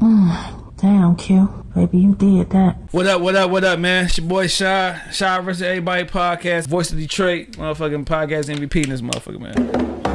Damn, Q. Baby, you did that. What up, what up, what up, man? It's your boy Shy. Shy versus Everybody podcast. Voice of Detroit. Motherfucking podcast MVP in this motherfucker, man.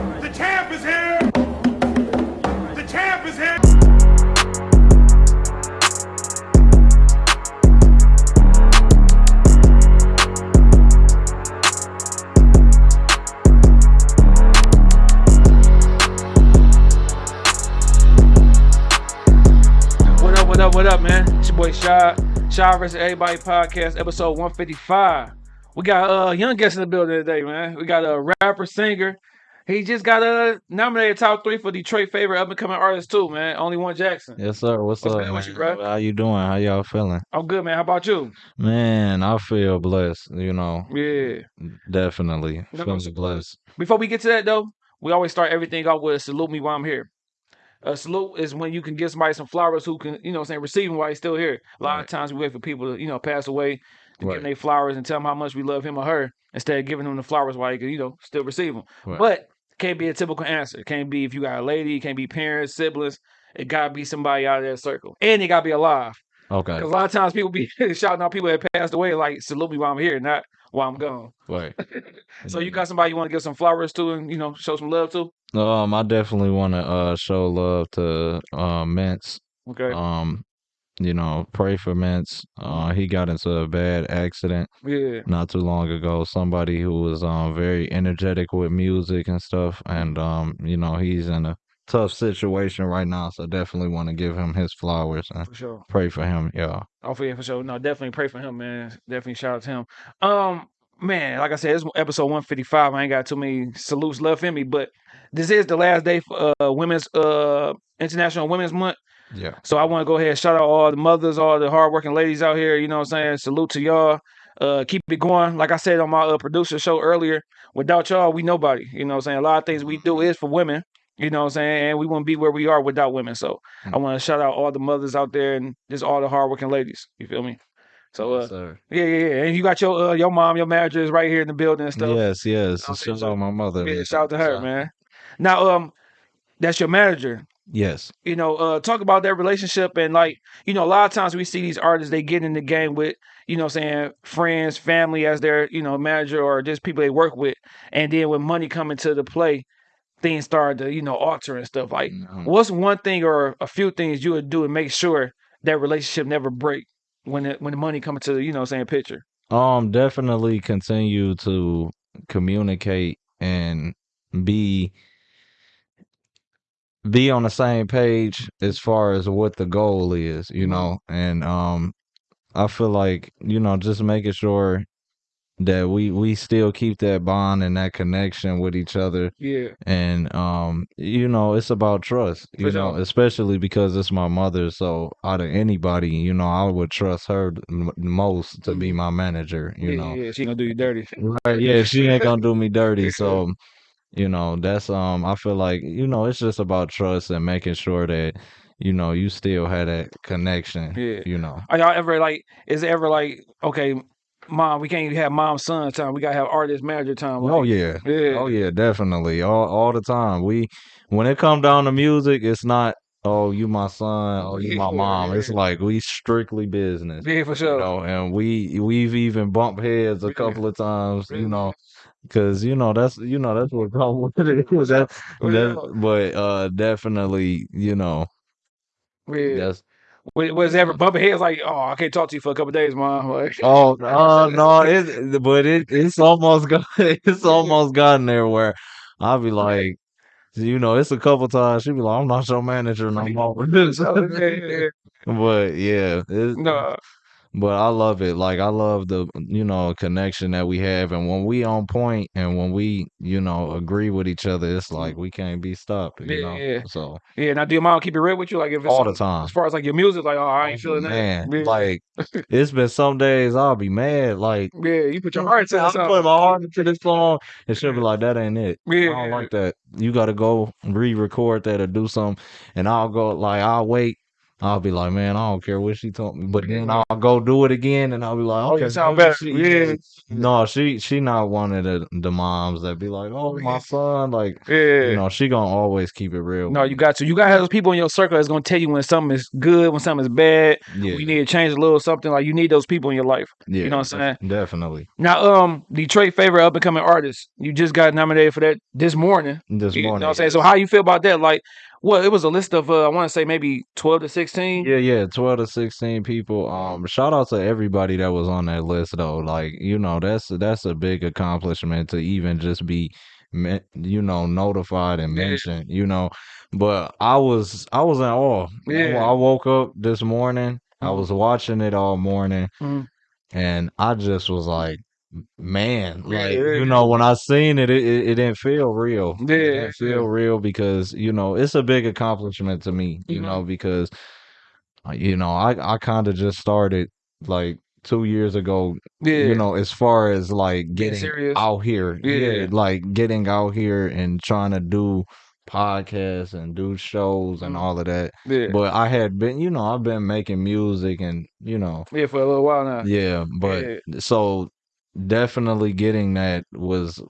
Shy. Shy versus Everybody podcast, episode 155. We got uh young guest in the building today, man. We got a rapper, singer. He just got uh, nominated top three for Detroit favorite up and coming artist too, man. Only one Jackson. Yes, sir. What's, What's up? with you? How you doing? How y'all feeling? I'm good, man. How about you? Man, I feel blessed. You know, Yeah. definitely no, blessed. Before we get to that though, we always start everything off with a salute me while I'm here. A salute is when you can give somebody some flowers who can, you know, saying receive them while he's still here. A lot of times we wait for people to, you know, pass away to give them their flowers and tell them how much we love him or her instead of giving them the flowers while you can, you know, still receive them. Right. But it can't be a typical answer. It can't be if you got a lady, it can't be parents, siblings. It gotta be somebody out of that circle. And it gotta be alive. Okay. Because a lot of times people be shouting out people that passed away, like salute me while I'm here, not while I'm gone. Right. So you got somebody you want to give some flowers to and you know show some love to? Um, I definitely want to uh show love to uh Mintz. Okay. Um, you know, pray for Mintz. Uh, he got into a bad accident yeah. not too long ago. Somebody who was um very energetic with music and stuff, and um, you know, he's in a tough situation right now. So definitely want to give him his flowers and For sure. pray for him. Yeah. Oh, for, yeah, for sure. No, definitely pray for him, man. Definitely shout out to him. Um, man, like I said, it's episode 155. I ain't got too many salutes left in me, but this is the last day for uh women's uh International Women's Month. Yeah. So I want to go ahead and shout out all the mothers, all the hardworking ladies out here. You know what I'm saying? Salute to y'all. Uh, keep it going. Like I said on my uh, producer show earlier, without y'all, we nobody. You know what I'm saying? A lot of things we do is for women. You know what I'm saying? And we wouldn't be where we are without women. So I want to shout out all the mothers out there and just all the hardworking ladies. You feel me? So uh, Yes, yeah, yeah, yeah. And you got your uh, your mom, your manager is right here in the building and stuff. Yes, yes. Okay, Shout so- out my mother. Yeah, shout out to her, Shout- man. Now, um, that's your manager. Yes. you know, uh, talk about that relationship and like, you know, a lot of times we see these artists they get in the game with, you know, I'm saying friends, family as their, you know, manager or just people they work with, and then when money come into the play, things start to, you know, alter and stuff. Like, Mhm. what's one thing or a few things you would do to make sure that relationship never break when it, when the money come into, the, you know, saying picture. Um, definitely continue to communicate and be be on the same page as far as what the goal is, you Mhm. know. And um I feel like, you know, just making sure that we we still keep that bond and that connection with each other Yeah, and um you know it's about trust you For know sure. especially because it's my mother so out of anybody you know i would trust her the m- most to be Mhm. my manager you yeah, know yeah, she gonna do you dirty. right yeah she ain't gonna do me dirty so you know that's um i feel like you know it's just about trust and making sure that you know you still have that connection Yeah. you know Are y'all ever like? Is it ever like, okay, mom, we can't even have mom son time. We gotta have artist manager time. oh yeah yeah, Oh yeah, definitely. All all the time. We when it come down to music, it's not oh you my son, oh you my Yeah, mom. It's like we strictly business. yeah, for You sure. know, and we we've even bumped heads a couple of times, you know, because you know that's you know that's what come with it. that, that, but uh, definitely, you know, Yeah. that's Was, was ever bumping heads like, oh, I can't talk to you for a couple days, mom? Like, Oh no, no, it but it it's almost got it's almost gotten there where I'll be like, you know, it's a couple times she'll be like, I'm not your manager no more. but yeah, it, no, but I love it. Like I love the you know connection that we have, and when we on point and when we you know agree with each other, it's mm-hmm. like we can't be stopped. You Yeah, know, yeah. so yeah. Now, do your mom keep it real with you? Like, if it's all the time. as far as like your music, like, oh, I ain't feeling Man, that. Yeah. like it's been some days I'll be mad, like yeah, you put your heart into I'm something. putting my heart into this song, and she'll be like, "That ain't it. Yeah, I don't like that. You got to go re-record that or do something." And I'll go like, I'll wait I'll be like, man, I don't care what she told me, but then I'll go do it again, and I'll be like, Oh, you okay, sound better. she- Yeah. No, she she not one of the the moms that be like, oh my son, like Yeah. you know, she gonna always keep it real. No, you got to. You got to have those people in your circle that's gonna tell you when something is good, when something is bad. yeah, You need to change a little something. Like you need those people in your life. yeah, you know what I'm saying? Definitely. Now, um, Detroit favorite up and coming artist. You just got nominated for that this morning. This You know morning, what I'm saying? So how you feel about that? Like, well, it was a list of uh, I want to say maybe twelve to sixteen. Yeah, yeah, twelve to sixteen people. Um, shout out to everybody that was on that list though. Like, you know, that's that's a big accomplishment to even just be, you know, notified and Yeah. mentioned. You know, but I was I was in awe. Yeah. I woke up this morning. I Mhm. was watching it all morning, Mhm. and I just was like, man, like Yeah. you know, when I seen it, it it, it didn't feel real. Yeah, It didn't feel yeah. real because you know it's a big accomplishment to me. You Mhm. know because uh, you know, I I kind of just started like two years ago. Yeah. You know, as far as like getting serious? out here, Yeah. like getting out here and trying to do podcasts and do shows and Mhm. all of that. yeah. But I had been, you know, I've been making music and you know, yeah, for a little while now. yeah. But so definitely getting that was.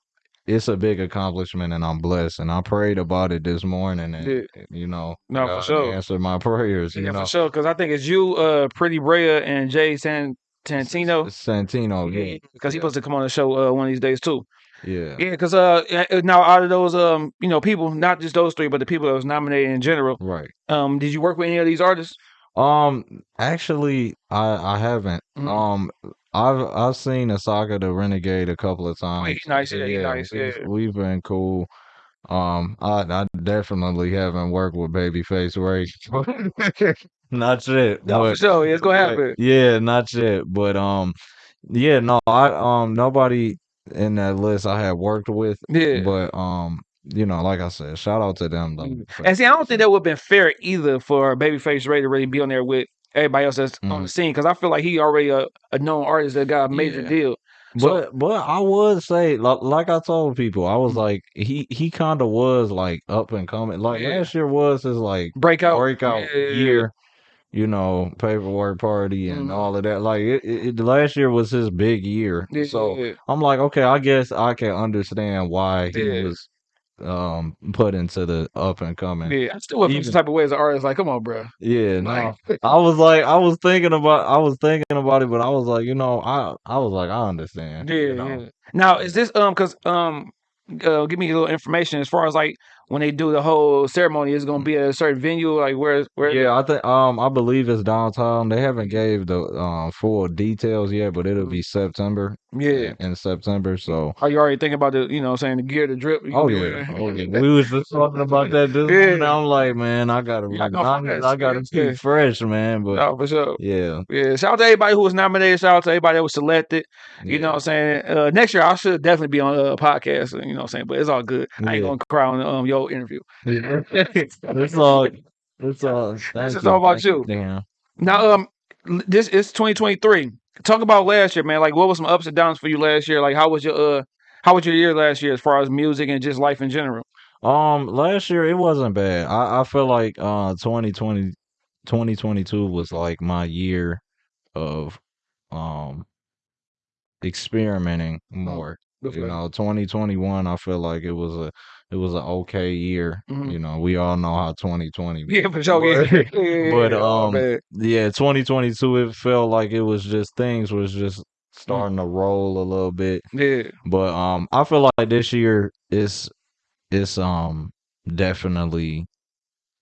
It's a big accomplishment, and I'm blessed. And I prayed about it this morning, and Yeah. you know, No, for sure. answered my prayers. You Yeah, know, for sure. Because I think it's you, uh, Pretty Brea, and Jay San Tantino. Santino, yeah, Because he yeah. supposed to come on the show uh, one of these days too. yeah, Yeah, because uh, now out of those um, you know, people, not just those three, but the people that was nominated in general. right. Um, did you work with any of these artists? Um, actually, I I haven't. Mhm. Um, I've I've seen Asaka the Renegade a couple of times. he nice, yeah, he nice, we've, we've been cool. Um, I I definitely haven't worked with Babyface Ray. not yet. No, for but- sure. Yeah, it's gonna but- happen. Yeah, not yet. But um, yeah, no, I um nobody in that list I had worked with. Yeah. But um, you know, like I said, shout out to them though. Mm. for- And see, I don't think that would have been fair either for Babyface Ray to really be on there with everybody else that's on the Mhm. scene because I feel like he already a, a known artist that got a major Yeah. deal. So- But but I would say like, like I told people, I was like he he kind of was like up and coming. Like Yeah. last year was his like Breakout, breakout yeah. year. You know, paperwork party and Mhm. all of that. Like it, it, it- last year was his big year. Yeah, so I'm like, okay, I guess I can understand why he Yeah. was um put into the up and coming. yeah. I still feel some type of way as an artist. Like, come on, bro. Yeah, no. Like, I was like, I was thinking about, I was thinking about it, but I was like, you know, I, I was like, I understand. yeah, you know? yeah. Now, is this um? Because um, uh, give me a little information as far as like when they do the whole ceremony. it's gonna be at a certain venue? Like where? Where? Yeah, I think um I believe it's downtown. They haven't gave the um full details yet, but it'll be September. Yeah. In September, so Are you already thinking about the? You know, what I'm saying the gear, the drip. Oh yeah. Oh yeah. We was just talking about that this Yeah. morning. I'm like, man, I gotta Yeah, I, I, I gotta yeah. keep fresh, man. But for sure. yeah. Yeah, shout out to everybody who was nominated. Shout out to everybody that was selected. You know what I'm saying? Uh, next year, I should definitely be on a podcast. You know what I'm saying? But it's all good. I ain't Yeah. going to cry on um, your interview. it's all it's all thank just you, all about thank you. Damn. Now, um, this is 2023. Talk about last year, man. Like, what was some ups and downs for you last year? Like, how was your uh, how was your year last year as far as music and just life in general? Um, last year it wasn't bad. I, I feel like uh 2020 2022 was like my year of um experimenting more. You know, 2021 I feel like it was a it was an okay year. Mhm. You know, we all know how 2020 Yeah, for sure. Yeah, But- yeah, yeah, but, yeah. Oh, um, yeah, 2022 it felt like it was just things was just Mm. starting to roll a little bit. yeah, But um, I feel like this year is it's um definitely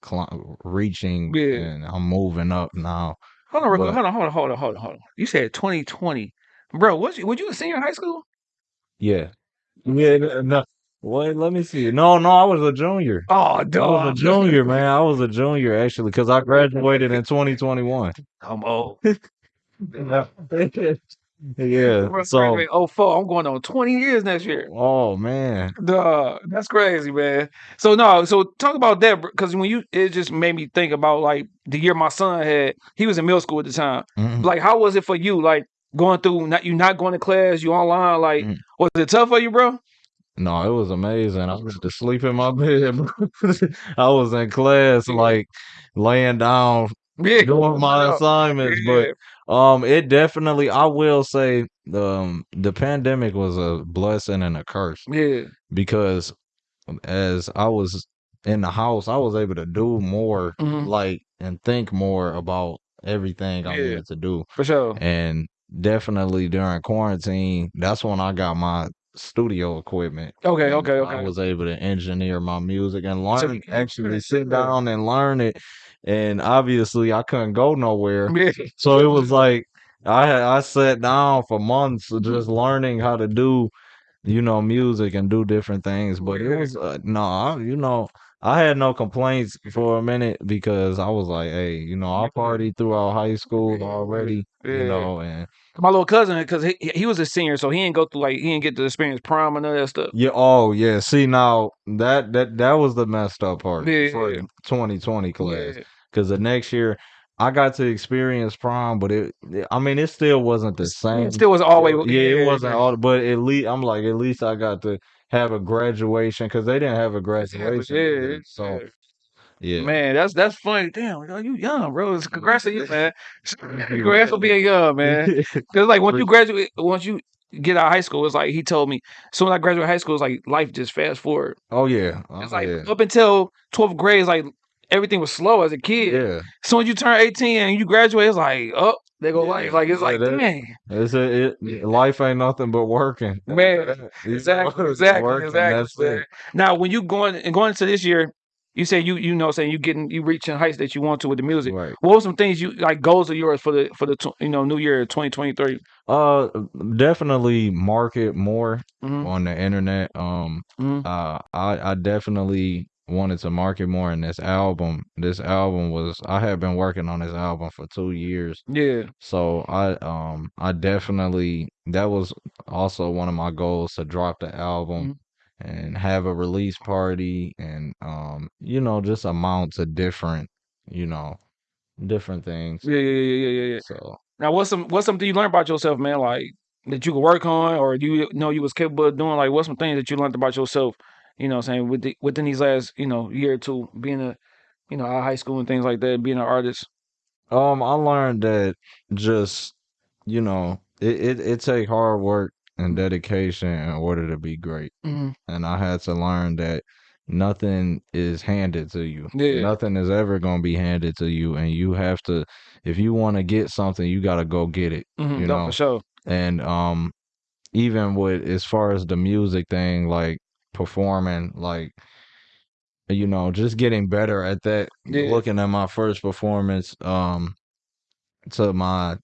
cli- reaching Yeah. and I'm moving up now. hold on, but- hold on, hold on, hold on, hold on, hold on. You said 2020, bro. Was you, were you a senior in high school? Yeah. Yeah. No. Wait, let me see. No, no, I was a junior. Oh, I was a junior, man. I was a junior actually because I graduated in 2021. I'm old. yeah. So, graduated 04. I'm going on 20 years next year. oh man. Duh, that's crazy, man. So no, so talk about that because when you it just made me think about like the year my son had. He was in middle school at the time. Mhm. Like, how was it for you? Like going through not you not going to class, you online. Like, Mhm. was it tough for you, bro? No, it was amazing. I was to sleep in my bed. bro. I was in class, like laying down Yeah, doing my assignments. yeah, But um, it definitely, I will say, um, the pandemic was a blessing and a curse yeah, because as I was in the house, I was able to do more, Mhm. like, and think more about everything I Yeah. needed to do. for sure. And definitely during quarantine, that's when I got my studio equipment. Okay, and okay, I was able to engineer my music and learn, you- actually sit down and learn it. And obviously, I couldn't go nowhere. So it was like I I sat down for months just learning how to do, you know, music and do different things. But it was uh, no, I, you know, I had no complaints for a minute because I was like, hey, you know, I mm-hmm. partied throughout high school already, you know, and my little cousin, because he he was a senior, so he didn't go through like he didn't get to experience prom and all that stuff. yeah, oh yeah. See now that that that was the messed up part Yeah, for yeah. 2020 class. Yeah. because the next year I got to experience prom, but it, it- I mean, it still wasn't the same. It still was always yeah, it wasn't all, but at least I'm like, at least I got to have a graduation because they didn't have a graduation, Yeah, then. so yeah. yeah, Man, that's that's funny. Damn, yo, you young, bro. Congrats to you, man. Congrats for being young, man. Cause like once you graduate, once you get out of high school, it's like he told me. Soon as I graduated high school, it's like life just fast forward. oh yeah, It's oh, like yeah, up until twelfth grade, it's like everything was slow as a kid. yeah. Soon as you turn eighteen and you graduate, it's like oh, they go Yeah, life. Like it's yeah, like that- dang, It's a, it, life ain't nothing but working, man. Exactly, exactly, working, exactly. that's man. it. Now, when you going and going into this year, you say you you know saying you getting you reaching heights that you want to with the music. Right. What were some things you like goals of yours for the for the tw- you know New Year twenty twenty three? Uh, definitely market more Mhm. on the internet. Um, Mhm. uh, I I definitely wanted to market more in this album. This album was I had been working on this album for two years, Yeah, so I um I definitely that was also one of my goals to drop the album and have a release party and um you know just amount to different you know different things. yeah, yeah, yeah, yeah, yeah, yeah. So Now, what's some what's something you learned about yourself, man? Like that you could work on, or you know you was capable of doing? Like, what's some things that you learned about yourself? You know, what I'm saying with the, within these last you know year or two, being a you know out of high school and things like that, being an artist. Um, I learned that just you know it it, it take hard work and dedication in order to be great, hmm and I had to learn that nothing is handed to you. Yeah. Nothing is ever gonna be handed to you, and you have to if you want to get something, you got to go get it. hmm You no, know, for sure. and um, even with as far as the music thing, like performing, like you know, just getting better at that. Yeah. Looking at my first performance, um, to my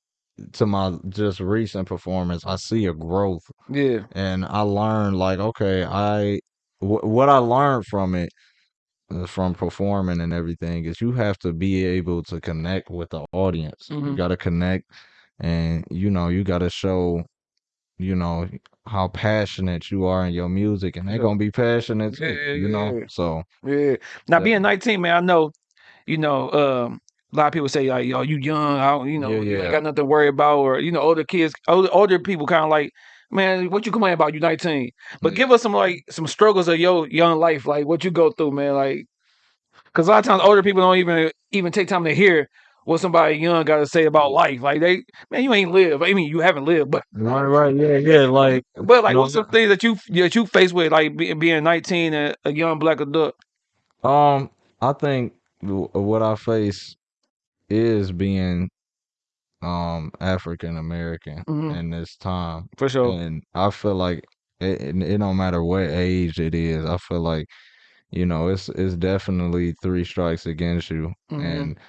to my just recent performance, I see a growth, Yeah, and I learned like, okay, I wh- what I learned from it, uh, from performing and everything, is you have to be able to connect with the audience. You Mhm. got to connect, and you know, you got to show, you know, how passionate you are in your music, and they're gonna be passionate too. Yeah, yeah, you know, yeah. so yeah. Now being nineteen, man, I know. You know, um, a lot of people say like, "Yo, you young, I, don't- you know, Yeah, you yeah. ain't got nothing to worry about," or you know, older kids, older, older people, kind of like, "Man, what you complaining about? You 19." But Yeah. give us some like some struggles of your young life, like what you go through, man. Like, because a lot of times older people don't even even take time to hear what somebody young got to say about life. Like they, man, you ain't live. I mean, you haven't lived, but right, right, yeah, yeah, like. but like, No, what's some things that you that you face with like being being 19 and a young black adult? Um, I think what I face is being um African American Mhm. in this time, For sure. and I feel like it, it, it don't matter what age it is. I feel like you know it's it's definitely three strikes against you, Mhm. and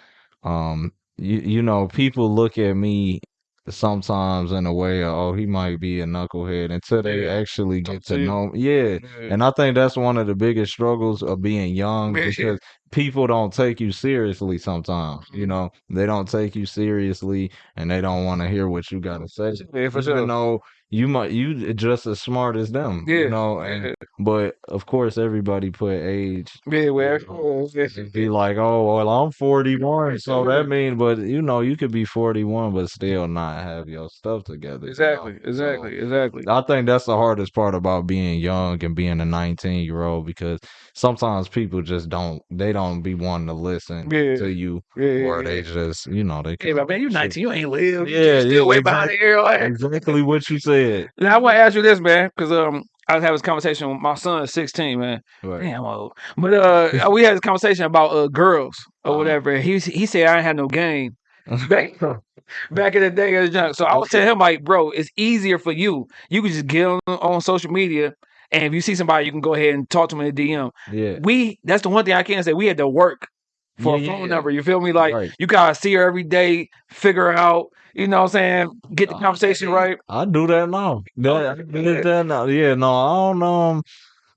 um you you know people look at me sometimes in a way of, oh he might be a knucklehead until they Yeah. actually Talk get to to you. know yeah Yeah. and I think that's one of the biggest struggles of being young Yeah. because people don't take you seriously sometimes. You Mhm. know, they don't take you seriously and they don't want to hear what you got to say. Yeah, for Even sure. though you might you just as smart as them, Yeah, you know. And yeah. but of course, everybody put age. Yeah, well, It'd be like, oh well, I'm 41, so that means, but you know, you could be 41, but still not have your stuff together. you know? exactly, So exactly, exactly. I think that's the hardest part about being young and being a 19 year old because sometimes people just don't they don't be wanting to listen Yeah, to you yeah, yeah, or they just you know they Hey, man, you shit. 19, you ain't live. You Yeah, still yeah, way behind exactly, the air. Like, exactly what you said. Now I want to ask you this, man, because um, I was having this conversation with my son, 16, man. Right. Damn old. But uh, we had this conversation about uh girls or Uh-huh. whatever. He he said I ain't had no game back back in the day as a junk. So I was telling him like, bro, it's easier for you. You can just get on, on social media, and if you see somebody, you can go ahead and talk to them in the DM. Yeah. We that's the one thing I can say. We had to work for Yeah, a phone yeah. number. You feel me? Like Right. you gotta see her every day, figure out. You know what I'm saying? Get the conversation right. I do that now. That, I do that now. Yeah, no, I don't um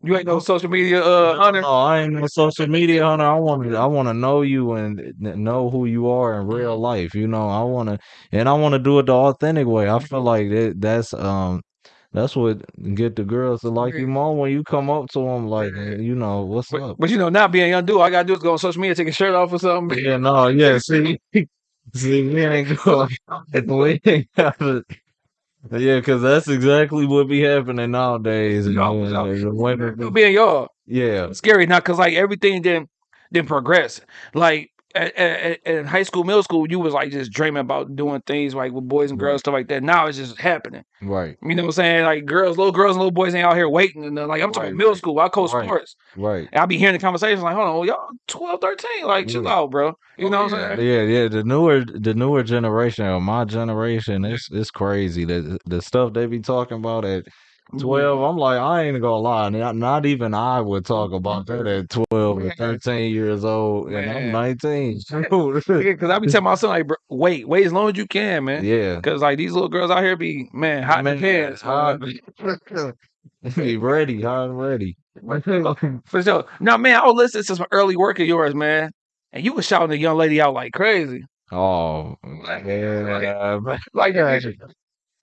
You ain't no social media uh hunter. no, I ain't no social media hunter. I want to I want to know you and know who you are in real life. You know, I want to and I want to do it the authentic way. I feel like that that's um that's what get the girls to like you more when you come up to them like, you know, what's But, up? but you know, not being a young dude, all I gotta do is go on social media, take a shirt off or something. Yeah, no, yeah, see, see, we ain't going, we ain't got to, yeah, because that's exactly what be happening nowadays. You know, no. and the women You be- being y'all. yeah, It's scary now because like everything didn't didn't progress. Like at, at, in high school, middle school, you was like just dreaming about doing things like with boys and girls, Right. stuff like that. Now it's just happening. right, You know what I'm saying? Like girls, little girls and little boys ain't out here waiting. And like I'm talking Right, middle school, I coach Right. sports. right. And I be hearing the conversations like, hold on, y'all 12, 13, like chill Yeah. out, bro. You know oh, what I'm saying? yeah, yeah. The newer, the newer generation, or my generation, it's it's crazy. The the stuff they be talking about at Mm-hmm. twelve, I'm like, I ain't gonna lie, not, not even I would talk mm-hmm. about that at twelve or thirteen years old, and I'm Man. nineteen. Because I be telling my son like, bro, wait, wait as long as you can, man. yeah, Because like these little girls out here be man hot in the Man, pants, hot. man. be ready, hot and ready. For sure. Now, man, I was listening to some early work of yours, man, and you was shouting the young lady out like crazy. Oh, yeah, Like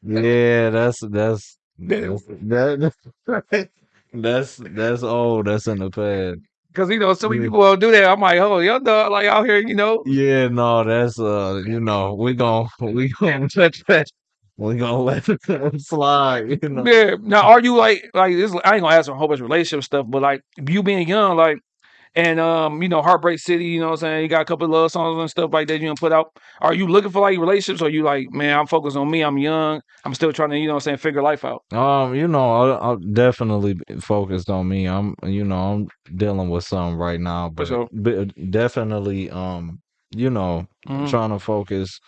yeah. That's that's That- that's that, that's that's old. That's in the past. Because you know, so many people don't do that. I'm like, oh, young dog, like out here, you know. Yeah, no, that's uh, you know, we gon' we gonna touch that. We gonna let it slide, you know. Yeah. Now, are you like like this? I ain't gonna ask a whole bunch of relationship stuff, but like you being young, like, and um, you know, Heartbreak City, you know what I'm saying? You got a couple of love songs and stuff like that you gonna put out. Are you looking for like relationships? Or you like, man, I'm focused on me. I'm young. I'm still trying to, you know, what I'm saying, figure life out. Um, you know, I, I'm definitely focused on me. I'm, you know, I'm dealing with something right now, but, sure. but definitely, um, you know, Mhm. trying to focus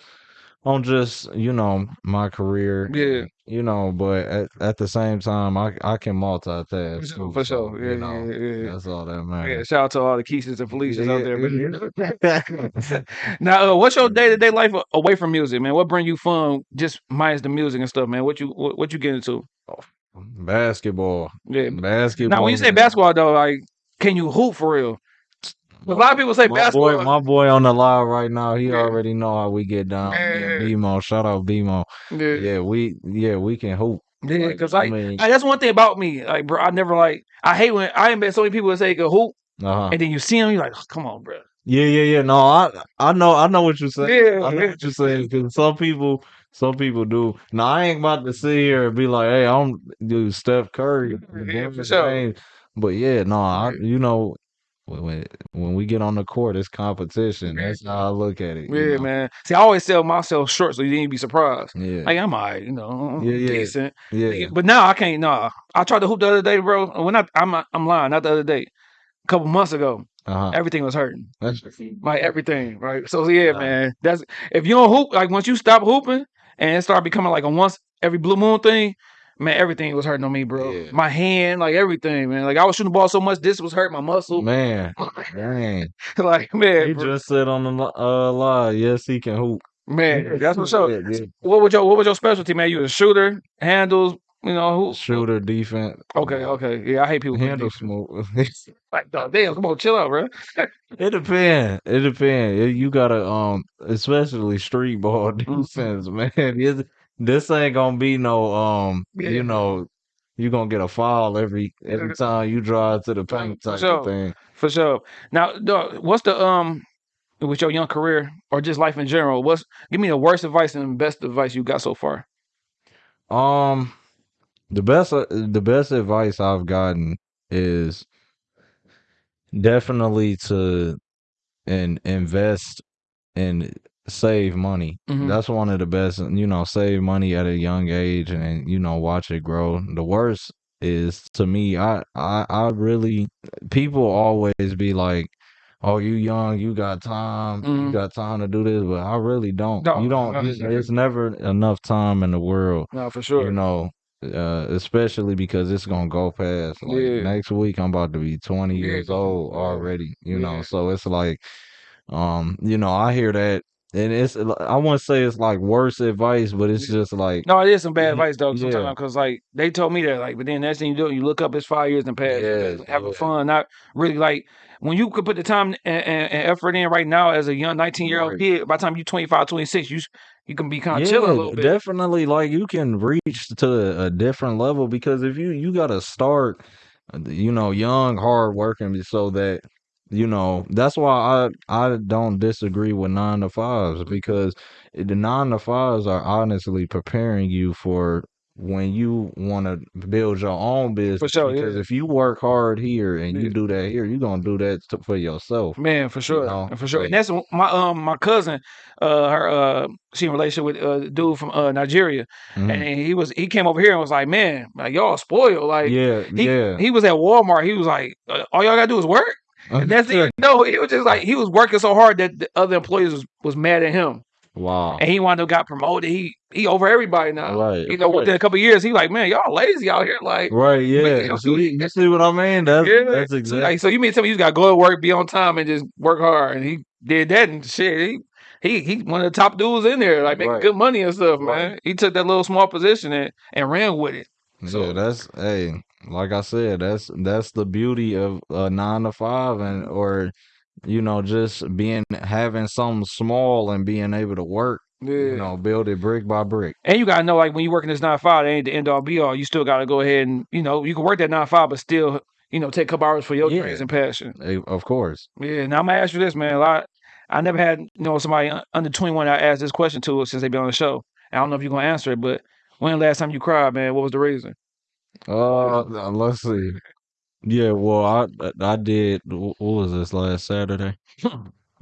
on just, you know, my career. Yeah. You know, but at, at the same time, I I can multitask. For sure, for sure. you Yeah, know, yeah, yeah, yeah. That's all that Yeah, matters. shout out to all the Keishas and Felicias out there. Yeah. now, uh, what's your day to day life away from music, man? What bring you fun? Just minus the music and stuff, man. What you what, what you get into? Basketball. Yeah. Basketball. Now, when you say basketball, though, like, can you hoop for real? A lot of people say my basketball. boy, my boy on the live right now, he Yeah. already know how we get down. Yeah. Yeah, BMO, shout out BMO. yeah, Yeah, we yeah, we can hoop. yeah, Like, because I like, mean, like, that's one thing about me. Like, bro, I never like. I hate when I ain't met so many people that say they can hoop, uh-huh. and then you see them, you're like, come on, bro. Yeah, yeah, yeah. No, I I know I know what you're saying. Yeah, I know yeah. what you're saying because some people some people do. Now I ain't about to sit here and be like, hey, I'm do Steph Curry, Yeah, for sure. But yeah, no, I you know when when when we get on the court, it's competition. That's how I look at it. you Yeah, know? man. See, I always sell myself short, so you didn't be surprised. Yeah, Like I'm alright, you know, Yeah, yeah. decent. yeah. But now I can't. Nah, I tried to hoop the other day, bro. When I, I'm I'm lying, not the other day. A couple months ago, Uh-huh. everything was hurting. That's, Like everything, right? So yeah, Nah. man. That's if you don't hoop, like once you stop hooping and it start becoming like a once every blue moon thing, man, everything was hurting on me, bro. Yeah. My hand, like everything, man. Like I was shooting the ball so much, this was hurting my muscle. man, man. like man, He bro, just said on the li- uh live, yes, he can hoop. man, that's what's up. Yeah, yeah. What was your what was your specialty, man? You a shooter, handles, you know who? Shooter, defense. Okay, okay, yeah. I hate people. Handle defense. smooth. Like, dog, damn, come on, chill out, bro. It depends. It depends. You gotta um, especially street ball defense, man. This ain't gonna be no um Yeah. you know you gonna get a fall every every time you drive to the paint For type sure. of thing. For sure. Now, dog, what's the um with your young career or just life in general? What's give me the worst advice and best advice you got so far? Um, the best uh, the best advice I've gotten is definitely to and invest and save money. Mhm. That's one of the best. You know, save money at a young age and you know watch it grow. The worst is to me. I I I really people always be like. Oh, you young, you got time, you Mhm. got time to do this, but I really don't. No, you don't. no, it's never enough time in the world No, for sure. you know, uh, especially because it's gonna go past. Like Yeah. next week, I'm about to be 20 Yeah, years old already. You yeah. know, so it's like, um, you know, I hear that, and it's I want to say it's like worse advice, but it's just like, No, it is some bad advice though. yeah. Sometimes because like they told me that like, but then next thing you do, you look up, it's five years and past. Yeah, having yeah. fun, not really like when you could put the time and, and, and effort in right now as a young 19 year old Right. kid. By the time you 25, 26, you you can be kind of chilling a little bit. definitely. Like you can reach to a different level because if you you got to start, uh, you know, young, hard working, so that you know that's why I I don't disagree with nine to fives because the nine to fives are honestly preparing you for when you want to build your own business. for sure, because yeah. if you work hard here and Yeah. you do that here, you're gonna do that to, for yourself. Man, for sure, know, for sure. And that's my um my cousin, uh, her uh, she in relationship with a dude from uh Nigeria, Mhm. and he was he came over here and was like, man, like y'all spoiled, like yeah, he yeah. he was at Walmart, he was like, uh, all y'all gotta do is work. And that's it. No, he was just like he was working so hard that the other employees was, was mad at him, wow. and he wound up got promoted. He he over everybody now. Right. You know, within a couple years, he like, man, y'all lazy out here. Like, Right, yeah. you you see what I mean? That's yeah, that's So, exactly like, so you mean to tell me you just gotta go to work, be on time, and just work hard? And he did that and shit. He he he one of the top dudes in there, like making Right. good money and stuff, Right. man. He took that little small position and, and ran with it. So- yeah, that's hey, like I said, that's that's the beauty of a nine to five and or you know, just being having something small and being able to work, Yeah. you know, build it brick by brick. And you gotta know, like when you working this nine to five, it ain't the end all be all. You still gotta go ahead and you know you can work that nine to five, but still you know take a couple hours for your Yeah. dreams and passion. Of course. Yeah. Now I'm gonna ask you this, man. A lot. I never had you know somebody under 21 I asked this question to since they've been on the show. I don't know if you're gonna answer it, but when the last time you cried, man? What was the reason? Uh, uh, let's see. Yeah, well, I I did. What was this last Saturday?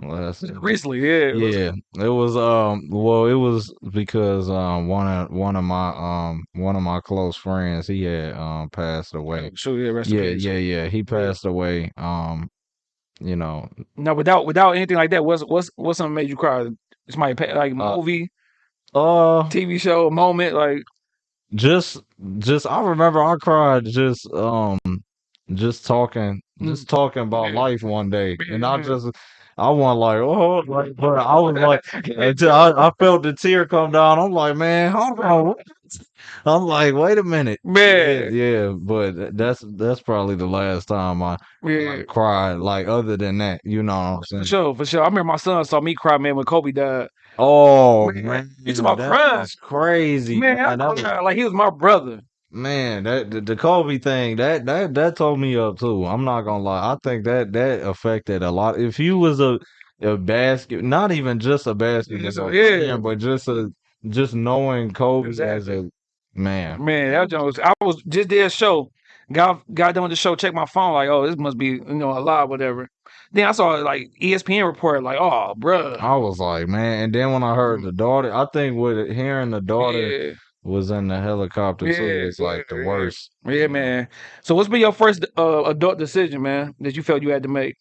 Last Recently, yeah. it was- Yeah, it was um well it was because um one of one of my um one of my close friends he had um passed away. Sure, yeah. Rest in Yeah, peace. yeah, yeah. He passed away. Um, you know, No, without without anything like that, what's what's what's something made you cry? Somebody pa- like Uh, movie, uh TV show, moment, like just just I remember I cried just um just talking hmm. just talking about. Life one day hmm, and I hmm. just I wasn't like oh like but I was like until I, I felt the tear come down I'm like man hold on what?" I'm like wait a minute yeah, man, yeah but that's that's probably the last time I, yeah. I cried like other than that you know what I'm For saying sure, for sure. I remember my son saw me cry, man, when Kobe died. Oh Man, man you talking about crazy Man, I was cried like he was my brother. Man, that the, the Kobe thing that that that told me up too. I'm not gonna lie. I think that that affected a lot. If you was a a basket, not even just a basketball Just a- fan, yeah. but just a just knowing Kobe as a man. Man, that Jones. I was just did a show. Got got done with the show. Check my phone. Like, oh, this must be you know a lot, whatever. Then I saw like ESPN report. Like, oh, bruh. I was like, man. And then when I heard the daughter, I think with it, hearing the daughter Mm. Yeah, was in the helicopter too, Yeah, it's like the worst. yeah, man. So, what's been your first uh, adult decision, man, that you felt you had to make?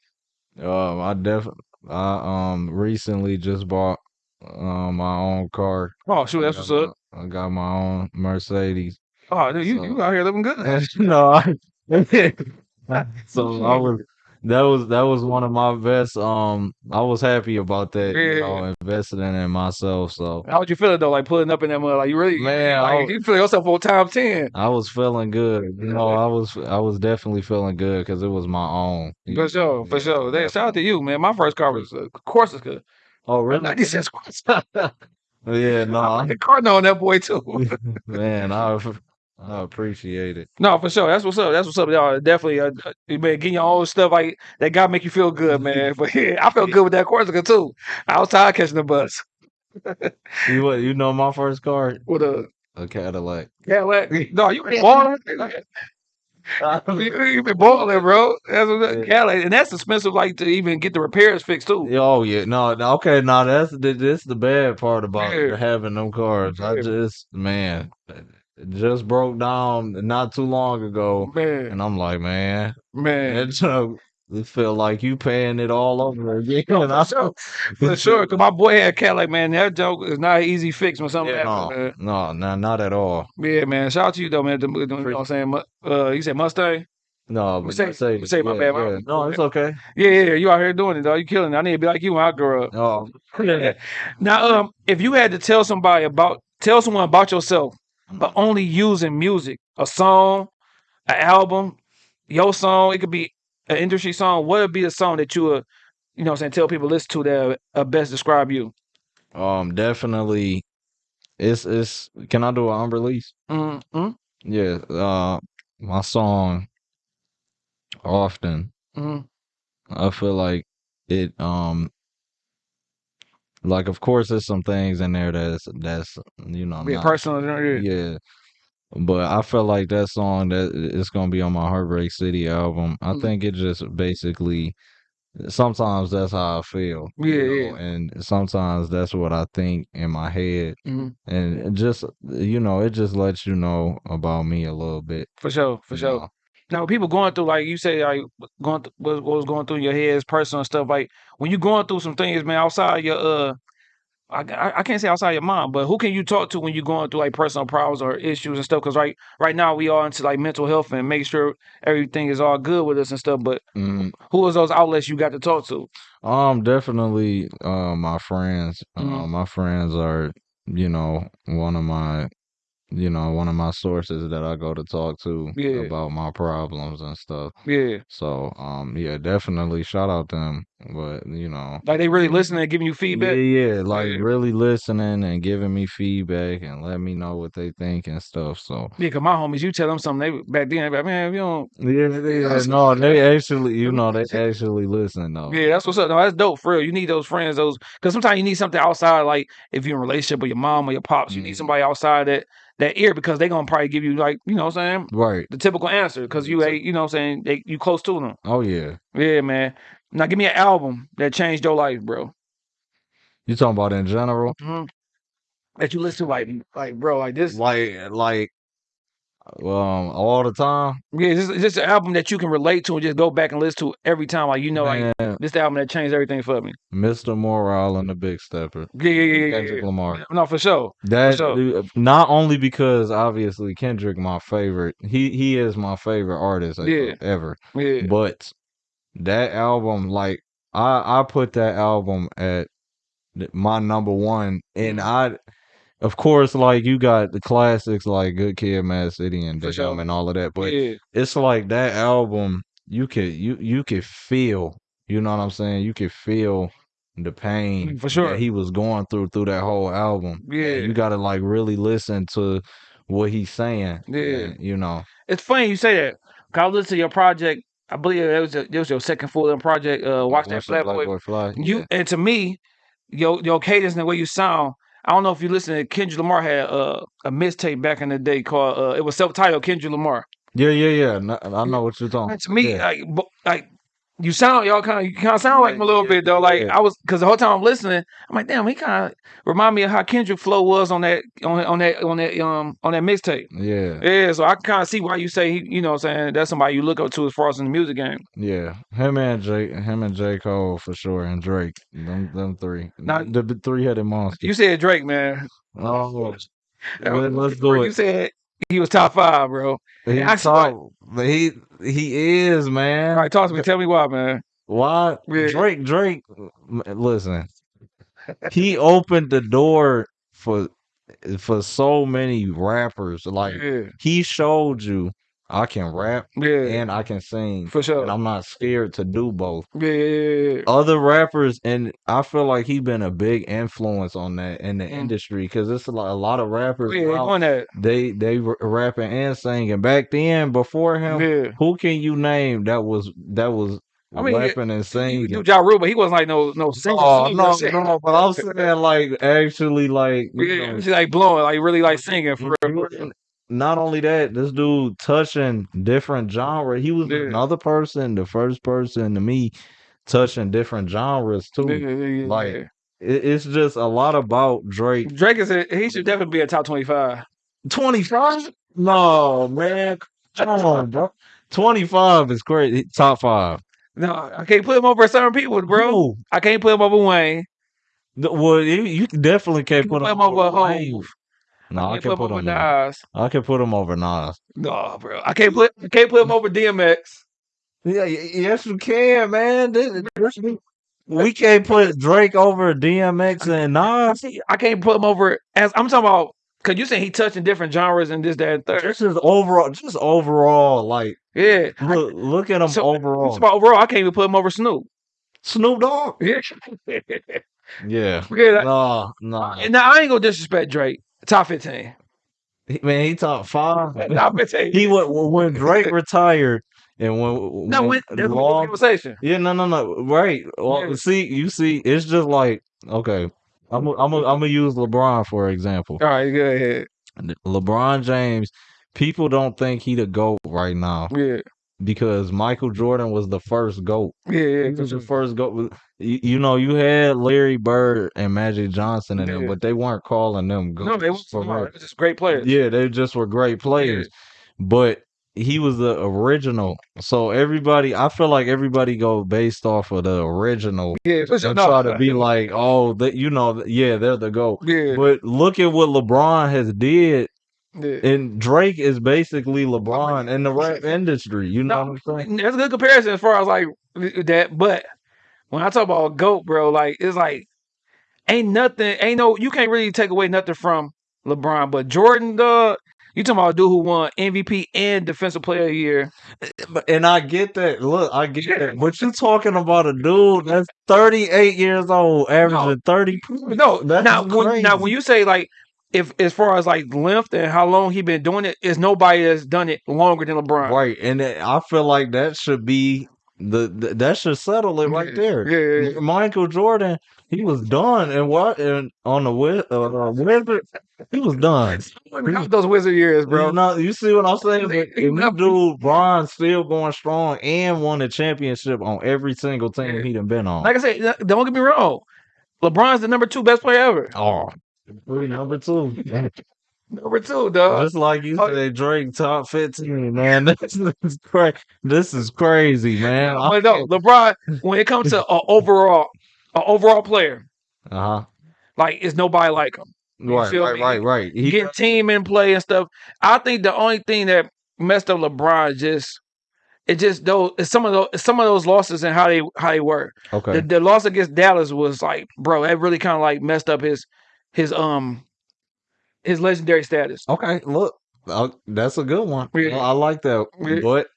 Um, I definitely, I um recently just bought um my own car. Oh, shoot, that's what's up. I got my own Mercedes. Oh, dude, you So- you out here living good. no I, so I was that was that was one of my best. Um, I was happy about that. You Yeah. know, investing in it myself. So How would you feel though? Like pulling up in that mud? Like you really, Man, like, was- you feel yourself on time ten. I was feeling good. You know, I was I was definitely feeling good because it was my own. For sure, for sure. Hey, shout out to you, man. My first car was uh, Corsica. Oh Really? 96 Corsica. Yeah, no, I like the car on that boy too. man, I I appreciate it. no, for sure. That's what's up. That's what's up, y'all. Definitely, uh, uh, man, getting your own stuff like that. Got make you feel good, man. But yeah, I felt good with that Corsica too. I was tired catching the bus You what? You know my first car, with a a Cadillac. Cadillac. No, you been balling. You, you been balling, bro. That's what Yeah. Cadillac, and that's expensive, like to even get the repairs fixed too. Oh yeah, no, no, okay, no, that's the this the bad part about Yeah. having them cars. I just man, just broke down not too long ago, Man, and I'm like, man, man. it uh, it feel like you paying it all over again. I- For sure, for sure. Cause my boy had Cadillac, man. That joke is not an easy fix when something Yeah, happens, no, no, no, not at all. Yeah, man. Shout out to you though, man. The- the- You know what I'm saying? Uh, you said Mustang? No, but Mercedes, Mercedes, my yeah, bad, yeah. No, it's okay. Yeah, yeah, yeah. You out here doing it, though. You killing it. I need to be like you when I grow up. Oh, Now, um, if you had to tell somebody about, tell someone about yourself, but only using music, a song, an album, your song, it could be an industry song. What would be the song that you would, you know, what I'm saying, tell people to listen to that uh, best describe you? um, definitely. It's it's. Can I do an unreleased? Mm-hmm. Yeah. Uh, my song. Often, Mm-hmm. I feel like it. Um, like of course, there's some things in there that's that's you know Be not- personal. Yeah. Yeah. But I feel like that song that it's gonna be on my Heartbreak City album. I Mhm. think it just basically sometimes that's how I feel. you Yeah, know, yeah. And sometimes that's what I think in my head. Mhm. And it just you know, it just lets you know about me a little bit. For sure, for you sure. know. Now, people going through like you say, like going th- what, was going through your head is personal stuff. Like when you going through some things, man, outside your uh, I, I can't say outside your mind, but who can you talk to when you're going through like personal problems or issues and stuff? Because right right now we are into like mental health and make sure everything is all good with us and stuff. But who is those outlets you got to talk to? Um, definitely. Uh, my friends. Uh, Mhm. my friends are, you know, one of my, you know, one of my sources that I go to talk to Yeah. about my problems and stuff. Yeah, So, um, yeah, definitely shout out them. But you know, like they really listening and giving you feedback. yeah, yeah, like Yeah. really listening and giving me feedback and let me know what they think and stuff. So, Yeah, cause my homies, you tell them something, they back then, they like, man, you don't. yeah, yeah, no, they actually, you know, they actually listen though. Yeah, that's what's up. No, that's dope for real. You need those friends, those because sometimes you need something outside. Like if you're in a relationship with your mom or your pops, you need Mhm. somebody outside that that ear because they gonna probably give you like you know what I'm saying Right. the typical answer because you ain't you know what I'm saying they you close to them. Oh yeah. Yeah, man. Now give me an album that changed your life, bro. You talking about in general? hmm That you listen to like like bro like this. Like, like, um, all the time. Yeah, this is just an album that you can relate to and just go back and listen to every time. Like you know, like this album that changed everything for me. Mr. Morale and the Big Stepper. Yeah, yeah, yeah, yeah, Kendrick yeah. Lamar. No, for sure. That sure. uh, not only because obviously Kendrick my favorite. He he is my favorite artist Yeah. ever. Yeah, But that album, like I I put that album at my number one, and Mm-hmm. I, of course, like you got the classics like Good Kid, Mad City, and Damn, sure. and all of that. But yeah, it's like that album. You could you you could feel. You know what I'm saying? You could feel the pain Mm, For sure. that he was going through through that whole album. Yeah. you got to like really listen to what he's saying. Yeah. and, you know. It's funny you say that. 'Cause I listened to your project. I believe it was, it was your second full length project. Uh, watch that Watch flat boy. Boy Fly. You yeah. and to me, your your cadence and the way you sound. I don't know if you listen to Kendrick Lamar had uh, a mixtape back in the day called uh, it was self titled Kendrick Lamar. yeah, yeah, yeah. I know what you're talking. And to me, yeah. like like you sound y'all kind of you kind of sound like him a little Yeah, bit though. Like yeah. I was because the whole time I'm listening, I'm like, damn, he kind of remind me of how Kendrick flow was on that on on that on that um on that mixtape. yeah, Yeah, so I can kind of see why you say he, you know, what I'm saying that's somebody you look up to as far as in the music game. yeah. Him and J, him and J Cole for sure, and Drake. Them, them three. Now- the three headed monster. You said Drake, man. oh, let, us bro, do You said he was top five, bro. He I saw talk, but he he is man. All right, talk to me. Tell me why, man. Why Yeah. Drake? Drake, listen, he opened the door for for so many rappers. Like Yeah, he showed you I can rap Yeah, and I can sing, for sure. and I'm not scared to do both. yeah, yeah, yeah. Other rappers, and I feel like he been a big influence on that in the Mm. industry because it's a lot, a lot of rappers Yeah, they now. that. They they rapping and singing. Back then, before him, Yeah. who can you name that was that was I mean, rapping and singing? do Ja Rule, but he wasn't like no no singer. Oh singer no, shit. no, but I'm saying like actually like Yeah, know, like blowing, like really like singing for real. For real. Jordan- not only that, this dude touching different genre. He was Yeah. another person, the first person to me touching different genres too. yeah, Like it, it's just a lot about Drake. Drake is a, he should definitely be a top twenty five. Twenty five? No, man, come on, bro. Twenty five is crazy. Top five, No, I can't put him over certain people, bro. Who? I can't put him over Wayne. Well, you, you definitely can't You put him over over Hov. No, I can't can put him him. over Over, Nas. I can put him over Nas. No, bro. I can't put I can't put him over DMX. Yeah, yes, we can, man. This- this- We can't put Drake over DMX and Nas. I can't put him over as I'm talking about because you saying he touching different genres and this, that, and third. This is overall, just overall, like Yeah. look, look at him So, overall. about overall, I can't even put him over Snoop. Snoop Dogg. Yeah. Yeah. yeah. No, no. Now I ain't gonna disrespect Drake. Top fifteen. Man, he top five. Top fifteen. He went when Drake retired and when no, when when, a Long- conversation. Yeah, no, no, no. Right. Well, Yeah. see, you see, it's just like okay. I'm i I'm i I'm gonna use LeBron for example. All right, go ahead. LeBron James, people don't think he the GOAT right now Yeah, because Michael Jordan was the first GOAT. yeah, yeah. He was the first GOAT. You, you know, you had Larry Bird and Magic Johnson in them, but they weren't calling them No, they were for real. smart. They're just great players. Yeah, they just were great players. But he was the original. So everybody I feel like everybody go based off of the original Yeah, and No. try to be like, oh, that you know, yeah, they're the GOAT. Yeah, But look at what LeBron has did yeah. and Drake is basically LeBron in the rap industry. You know No, what I'm saying? That's a good comparison as far as like that. But when I talk about GOAT, bro, like it's like ain't nothing, ain't no you can't really take away nothing from LeBron. But Jordan, dog, you talking about a dude who won MVP and Defensive Player of the Year. Eh, but- And I get that. Look, I get that. But you're talking about a dude that's 38 years old, averaging 30. No, That's now when, now when you say like if as far as like length and how long he been doing it, is nobody that's done it longer than LeBron. Right. And I feel like that should be the, the that should settle it right there. yeah, yeah, yeah. Michael Jordan, he was done and what and on the Wiz- uh, uh, Wizard, he was done. Count those wizard years, bro. You, know, you see what I'm saying? But if you do Bron still going strong and won a championship on every single team he done been on. Like I said, don't get me wrong. LeBron's the number two best player ever. oh, number two. Number two, dog. Just like you said, Drake top fifteen, man. This is crazy. This is crazy, man. But no, LeBron, when it comes to an overall, an overall player, Uh huh. like it's nobody like him. You Right, right, me? right, right. He, Getting team in play and stuff. I think the only thing that messed up LeBron just it just those it's some of those some of those losses and how they how they were. okay. The, the loss against Dallas was like, bro, that really kind of like messed up his his um his legendary status. Okay, look, uh, that's a good one. Yeah. I like that. Yeah. But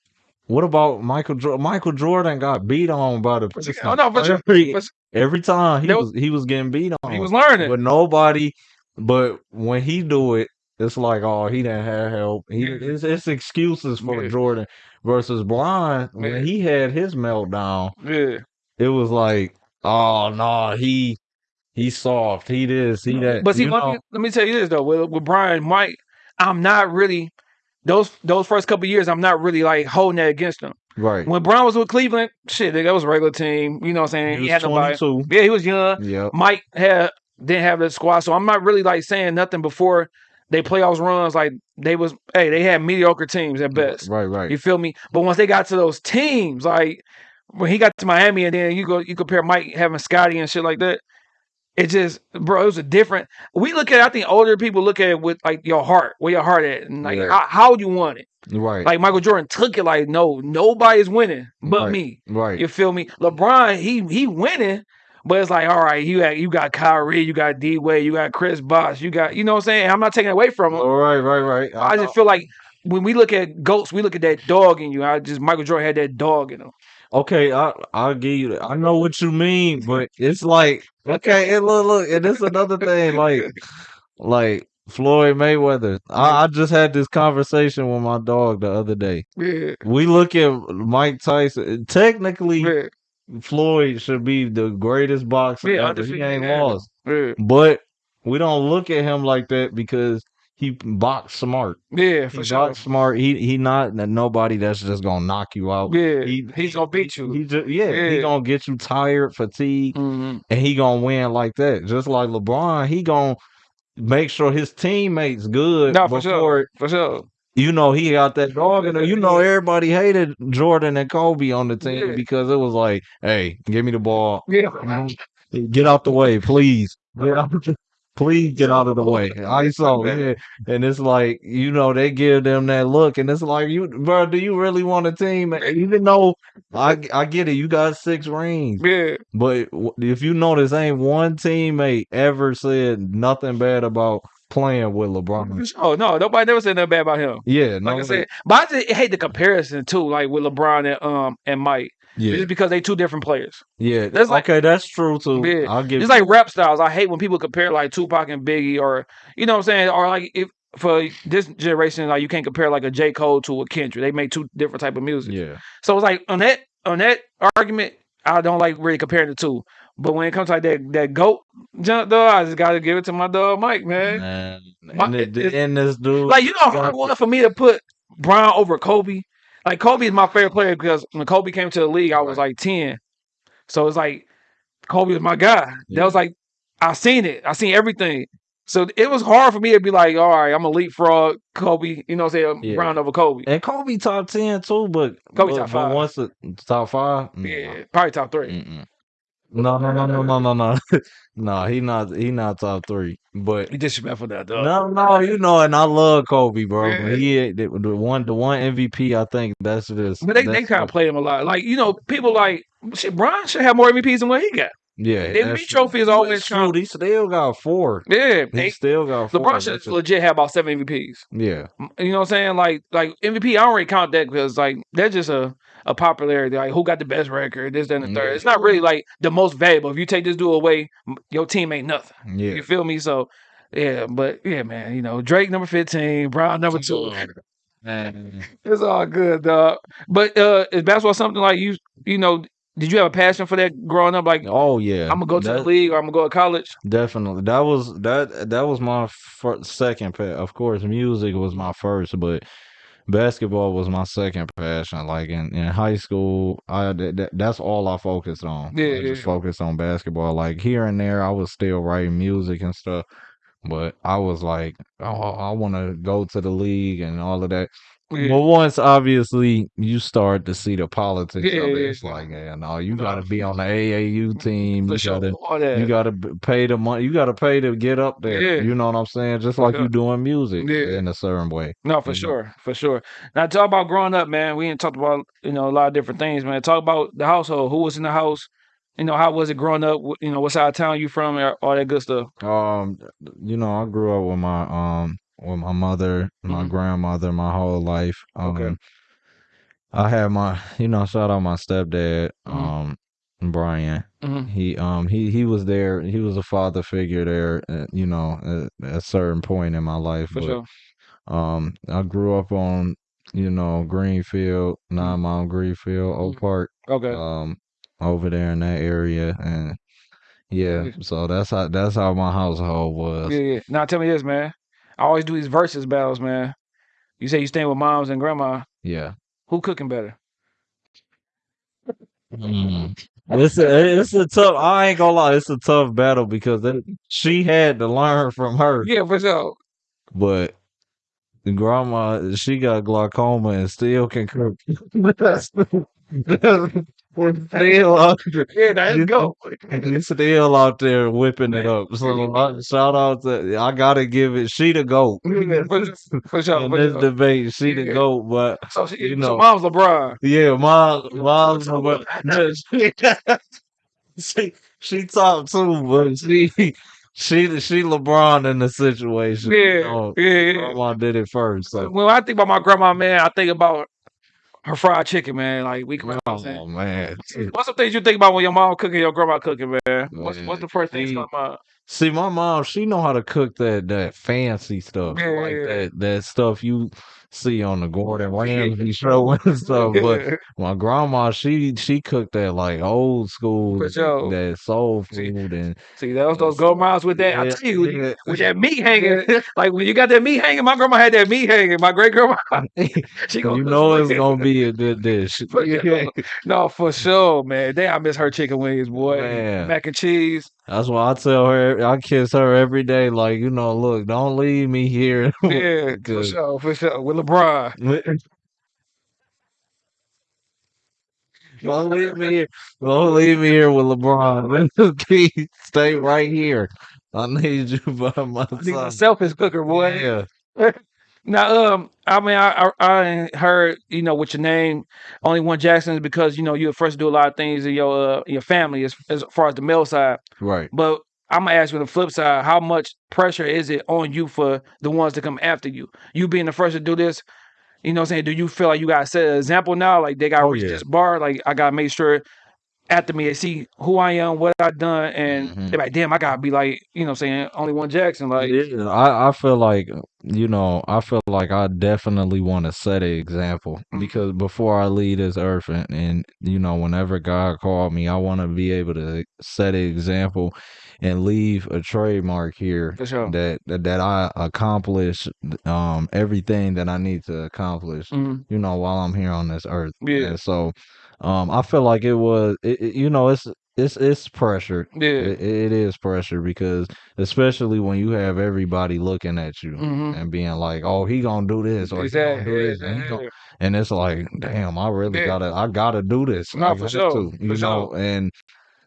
what about Michael? Jordan? Michael Jordan got beat on by the. Oh, no, but every, but- every time he There was he was getting beat on. He was learning. but nobody. But when he do it, it's like oh he didn't have help. He Yeah. it's, it's excuses for. Jordan versus Yeah. when he had his meltdown. yeah. It was like oh no he he's soft. He this he that. But see, let me, let me tell you this though, with, with Bron Mike, I'm not really those those first couple years. I'm not really like holding that against him. right. When Bron was with Cleveland, shit, that was a regular team. You know what I'm saying? He He, was had nobody. 22. Yeah, he was young. Yeah. Mike had didn't have the squad, so I'm not really like saying nothing before they playoffs runs. Like they was, hey, they had mediocre teams at best. Right, right. You feel me? But once they got to those teams, like when he got to Miami, and then you go, you compare Mike having Scottie and shit like that. It just, bro, it was a different. We look at, I think older people look at it with like your heart, where your heart at, and like Yeah. how, how you want it. Right. Like Michael Jordan took it like, no, nobody's winning but Right. me. right. You feel me? LeBron, he he winning, but it's like, all right, you got you got Kyrie, you got D Wade, you got Chris Bosh, you got, you know what I'm saying? I'm not taking it away from him. All right, right, right. I just feel like when we look at goats, we look at that dog in you. I just Michael Jordan had that dog in him. Okay, I I'll give you that. I know what you mean, but it's like okay, and look, look, and this another thing, like like Floyd Mayweather. I, I just had this conversation with my dog the other day. Yeah, We look at Mike Tyson. Technically, yeah, Floyd should be the greatest boxer Yeah, ever. He undefeated, ain't yeah. lost, yeah, but we don't look at him like that because he box smart. yeah, He for sure. boxed smart. He he not nobody that's just gonna knock you out. Yeah, He he's gonna beat you. He just yeah, he gonna get you tired, fatigued, hmm and he gonna win like that. Just like LeBron, he gonna make sure his teammates good No, for sure, for sure. you know he got that dog in there. You know everybody hated Jordan and Kobe on the team Yeah. because it was like, hey, give me the ball. Yeah, Get out the way, please. Out, please get out of the way. ISO, yeah. And it's like, you know, they give them that look, and it's like, you, bro, do you really want a team? Even though I, I get it, you got six rings, yeah, but if you notice, ain't one teammate ever said nothing bad about playing with LeBron. Oh. No, nobody never said nothing bad about him. Yeah, Like no, I said, but I just hate the comparison too, like with LeBron and um and Mike. Yeah, Just because they two different players. yeah. That's like- okay, that's true too. Yeah, I'll give It's like rap styles. I hate when people compare like Tupac and Biggie, or you know what I'm saying, or like if for this generation, like you can't compare like a J Cole to a Kendrick. They make two different type of music. yeah. So it's like on that on that argument, I don't like really comparing the two. But when it comes to like that that goat jump though, I just gotta give it to my dog Mike, man. Man, My- and, it, it- and this dude, Like you know how hard it was for me to put Bron over Kobe. Like Kobe is my favorite player because when Kobe came to the league, I was like ten. So it's like Kobe was my guy. That was like I seen it. I seen everything. So it was hard for me to be like, all right, I'm a leapfrog Kobe. You know what I'm saying? Yeah. Bron over Kobe. and Kobe top ten too, but Kobe but, top five. once top five, Yeah, probably top three. mm-mm. No, no, no, no, no, no, no, no. He not he not top three, but You disrespectful that dog. no, no, you know, and I love Kobe, bro. Yeah. But he eh, the, the one the one MVP. I think that's just But they, they that's kind of play him a lot. Like, you know, people like shit, Bron should have more MVPs than what he got. Yeah. MVP trophy is always true. He still got four. Yeah. He still got four. LeBron should legit have about seven MVPs. yeah, You know what I'm saying? Like like MVP, I don't really count that because like that's just a, a popularity. Like who got the best record, this, that, and the third. Yeah. It's not really like the most valuable. If you take this dude away, your team ain't nothing. yeah. You feel me? So yeah, but yeah, man, you know, Drake number 15, Bron number two. Man. It's all good, dog. But uh is basketball something like you you know, did you have a passion for that growing up? Like Oh yeah, I'm gonna go to the league or I'm gonna go to college? Definitely, that was that. That was my fir- second. Pa- of course, music was my first, but basketball was my second passion. Like in, in high school, I that, that- that's all I focused on. Yeah, I yeah, just focused on basketball. Like here and there, I was still writing music and stuff, but I was like, oh, I want to go to the league and all of that. Yeah. But once, obviously, you start to see the politics Yeah, of it. It's like, yeah, no, you got to be on the AAU team. For you sure. gotta you gotta pay the money. You gotta pay to get up there. Yeah. You know what I'm saying? Just like you doing music in a certain way. No, for sure, for sure. Now talk about growing up, man. We ain't talked about you know a lot of different things, man. Talk about the household. Who was in the house? You know, how was it growing up? You know, what side of town you from? All that good stuff. Um, you know, I grew up with my um with my mother, my Mhm. grandmother, my whole life. Um, Okay. I had my, you know, shout out my stepdad, Mhm. um, Brian. Mhm. He um he he was there. He was a father figure there. Uh, you know, at, at a certain point in my life. For but sure. Um, I grew up on, you know, Greenfield, Nine Mile Greenfield, Oak Mhm. Park, Okay. um, over there in that area, and yeah, Yeah. so that's how that's how my household was. Yeah, yeah. Now tell me this, man. I always do these versus battles, man. You say you staying with moms and grandma. Yeah. Who cooking better? Mm. It's a it's a tough. I ain't gonna lie, it's a tough battle because that, she had to learn from her, Yeah, for sure. but grandma she got glaucoma and still can cook. still out there, Yeah, you let's go. still out there whipping it up. So uh, shout out to I gotta give it. She the goat. For, sure. In this debate, she the goat, but So, she, you so know. mom's LeBron. Yeah, mom, mom's but she, she top two, but she she she LeBron in the situation. You Yeah, know, yeah, yeah. grandma did it first. So When I think about my grandma, man, I think about her fried chicken, man. Like we, you know what I'm oh man. What's some things you think about when your mom cooking, your grandma cooking, man? What's what's the first thing come out? See, my mom, she know how to cook that that fancy stuff, Yeah, like yeah. that that stuff you see on the Gordon Ramsay show and stuff. But my grandma, she she cooked that like old school, sure. that soul food, and see, those those miles with that. I tell you, with, yeah. with that meat hanging, like when you got that meat hanging, my grandma had that meat hanging. My great grandma, she you gonna know it's gonna be a good dish. No, for sure, man. Damn, I miss her chicken wings, boy. Man. Mac and cheese. That's why I tell her, I kiss her every day. Like you know, look, don't leave me here. Yeah, for sure, for sure. With LeBron. Don't leave me here. Don't leave me here with LeBron. Stay right here. I need you by my need a side. selfish cooker, boy. Yeah. Now, um, I mean, I, I I heard you know with your name, only one Jackson is because you know you were first to do a lot of things in your uh, your family as as far as the male side. Right. But I'm gonna ask you on the flip side, how much pressure is it on you for the ones to come after you? You being the first to do this, you know what I'm saying? Do you feel like you gotta set an example now? Like they gotta Oh, reach yeah. this bar, like I gotta make sure after me they see who I am, what I've done, and Mhm. they're like, damn, I gotta be like, you know I'm saying, only one Jackson. Like Yeah, I, I feel like you know I feel like I definitely want to set an example Mhm. because before I leave this earth and, and you know whenever God called me I want to be able to set an example and leave a trademark here for sure. that that, that I accomplish um everything that I need to accomplish Mhm. you know while I'm here on this earth Yeah. and so um I feel like it was it, it- you know it's it's it's pressure Yeah. it, it is pressure because especially when you have everybody looking at you Mhm. and being like, "Oh, he gonna do this or he gonna do this," and, gonna, and it's like, "Damn, I really Yeah. gotta, I gotta do this. No, I for sure, to, for you know." sure. And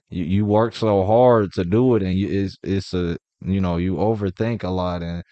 you, you work so hard to do it, and you, it's it's a you know you overthink a lot, and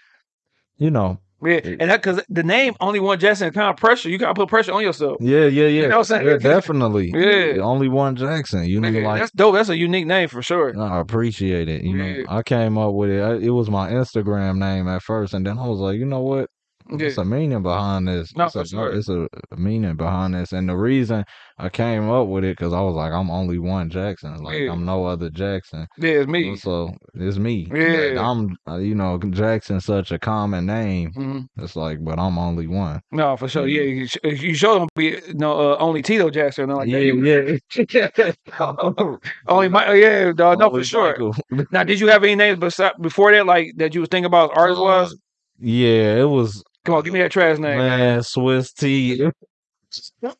you know, Yeah, and that because the name only one Jackson kind of pressure. You gotta put pressure on yourself. yeah, yeah, yeah, know what I'm saying? yeah, definitely, Yeah. Only one Jackson, you know, like that's dope. That's a unique name for sure. I appreciate it. You know, I came up with it. I, it was my Instagram name at first, and then I was like, you know what? It's a meaning behind this. No, it's, a, sure. it's a meaning behind this, and the reason I came up with it because I was like, I'm only one Jackson. Like Yeah. I'm no other Jackson. Yeah, it's me. So it's me. Yeah. I'm. uh, You know, Jackson's such a common name. hmm It's like, but I'm only one. No, for sure. Yeah, you, sh- you sure don't be no uh, only Tito Jackson like that. yeah. only my yeah, dog. No, for sure. Now, did you have any names besides before that, like that you was thinking about as artist was? Yeah, it was Come on, give me that trash name. Man, Swiss T. that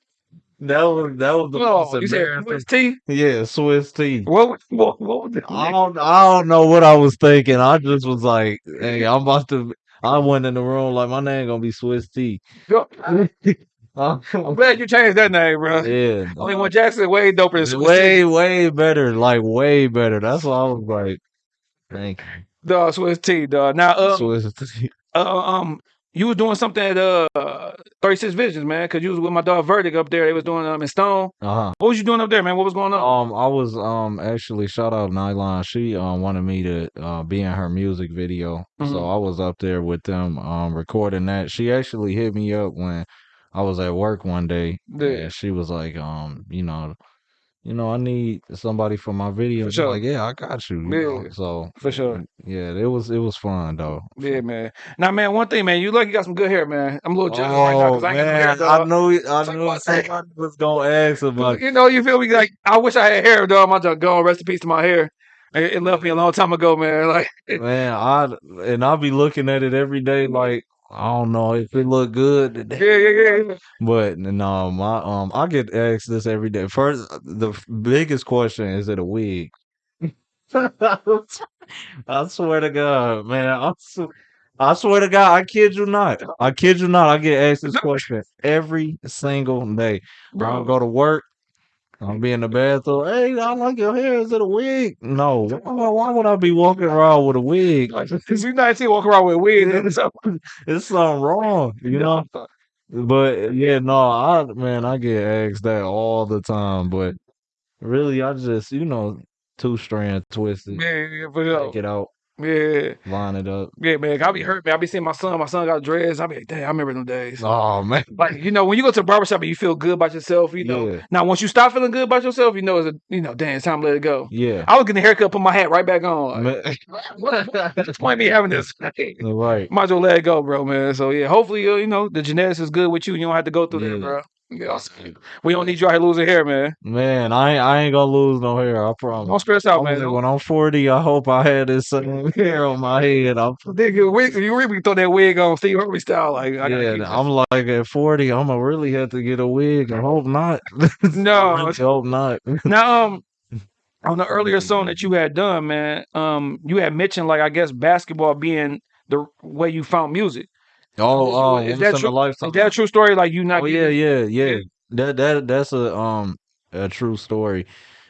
was that was the Oh, most you said embarrassing. Swiss T? Yeah, Swiss T. What, what, what was the I don't I don't know what I was thinking. I just was like, hey, I'm about to. I went in the room like my name gonna be Swiss T. Uh, I'm glad you changed that name, bro. yeah, I mean, when Jackson way doper than It's Swiss way T. way better, like way better. That's why I was like, thank you, Dog, Swiss T, dog. Now, um, Swiss T. uh, um, you was doing something at uh, 36 Visions, man, because you was with my dog Verdict up there. They was doing um in Stone. Uh huh. What was you doing up there, man? What was going on? Um, I was um actually shout out Nylon. She um wanted me to uh be in her music video, Mhm. so I was up there with them um recording that. She actually hit me up when I was at work one day, Yeah. and she was like, um, you know, you know, I need somebody for my video. For sure. Like, yeah, I got you. you know? So for sure. yeah, it was it was fun though. Yeah, man. Now, man, one thing, man, you look, you got some good hair, man. I'm a little jealous right now Oh because I ain't got no hair, man, I knew I Talk knew about that. somebody was gonna ask about. You know, you feel me? Like, I wish I had hair, dog. My dog gone. Rest in peace to my hair. It, it left me a long time ago, man. Like, Man, I and I'll be looking at it every day like I don't know if it look good today. yeah, yeah. yeah. But no, my um I get asked this every day. First the biggest question is it a wig? I swear to God, man. I swear to God, I kid you not. I kid you not. I get asked this question every single day. Bro, go to work. I'll be in the bathroom. Hey, I like your hair. Is it a wig? No. Why, why would I be walking around with a wig? like, you not see walk around with and stuff. It's something wrong, you know. But yeah, no, I man, I get asked that all the time. But really, I just you know two strand twisted, Yeah, yeah, for take sure. it out. Yeah, line it up. yeah, man. I'll be hurt, man. I'll be seeing my son. My son got dreads. I be like, damn, I remember them days. Oh man, Like you know, when you go to a barbershop and you feel good about yourself, you know. Yeah. Now, once you stop feeling good about yourself, you know it's a, you know, damn, it's time to let it go. yeah. I was getting a haircut, put my hat right back on. Like, what's point me having this? right. Might as well let it go, bro, man. So yeah, hopefully, uh, you know, the genetics is good with you. and You don't have to go through that, bro. Yeah, we don't need you out here losing hair, man. Man, I ain't, I ain't gonna lose no hair. I promise. Don't stress out, man. when I'm 40, I hope I had this same hair on my head. I'm, Nigga, you wig- you really throw that wig on Steve Harvey style. Like, I gotta yeah. I'm like at 40, I'm gonna really have to get a wig. I hope not. No. Really hope not. Now, um, on the earlier song that you had done, man, um, you had mentioned like I guess basketball being the way you found music. Oh, oh, Is that a true? lifetime. Is that a true story? Like you not? Oh yeah, getting- yeah, yeah. That that that's a um a true story.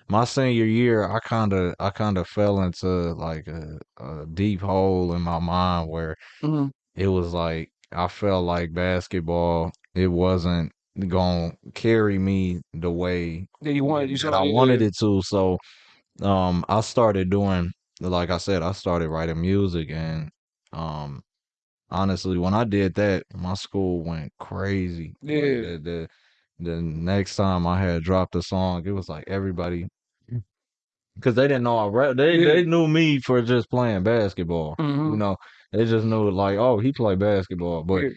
My senior year, I kind of I kind of fell into like a, a deep hole in my mind where Mhm. it was like I felt like basketball it wasn't gonna carry me the way Yeah, you wanted you that said I wanted it to. So um I started doing like I said, I started writing music and um honestly when I did that, my school went crazy. Like, Yeah. the, the the next time I had dropped a song, it was like everybody because they didn't know I rap. They Yeah. they knew me for just playing basketball. You Mhm. know, they just knew like, oh, he play basketball. But Yeah.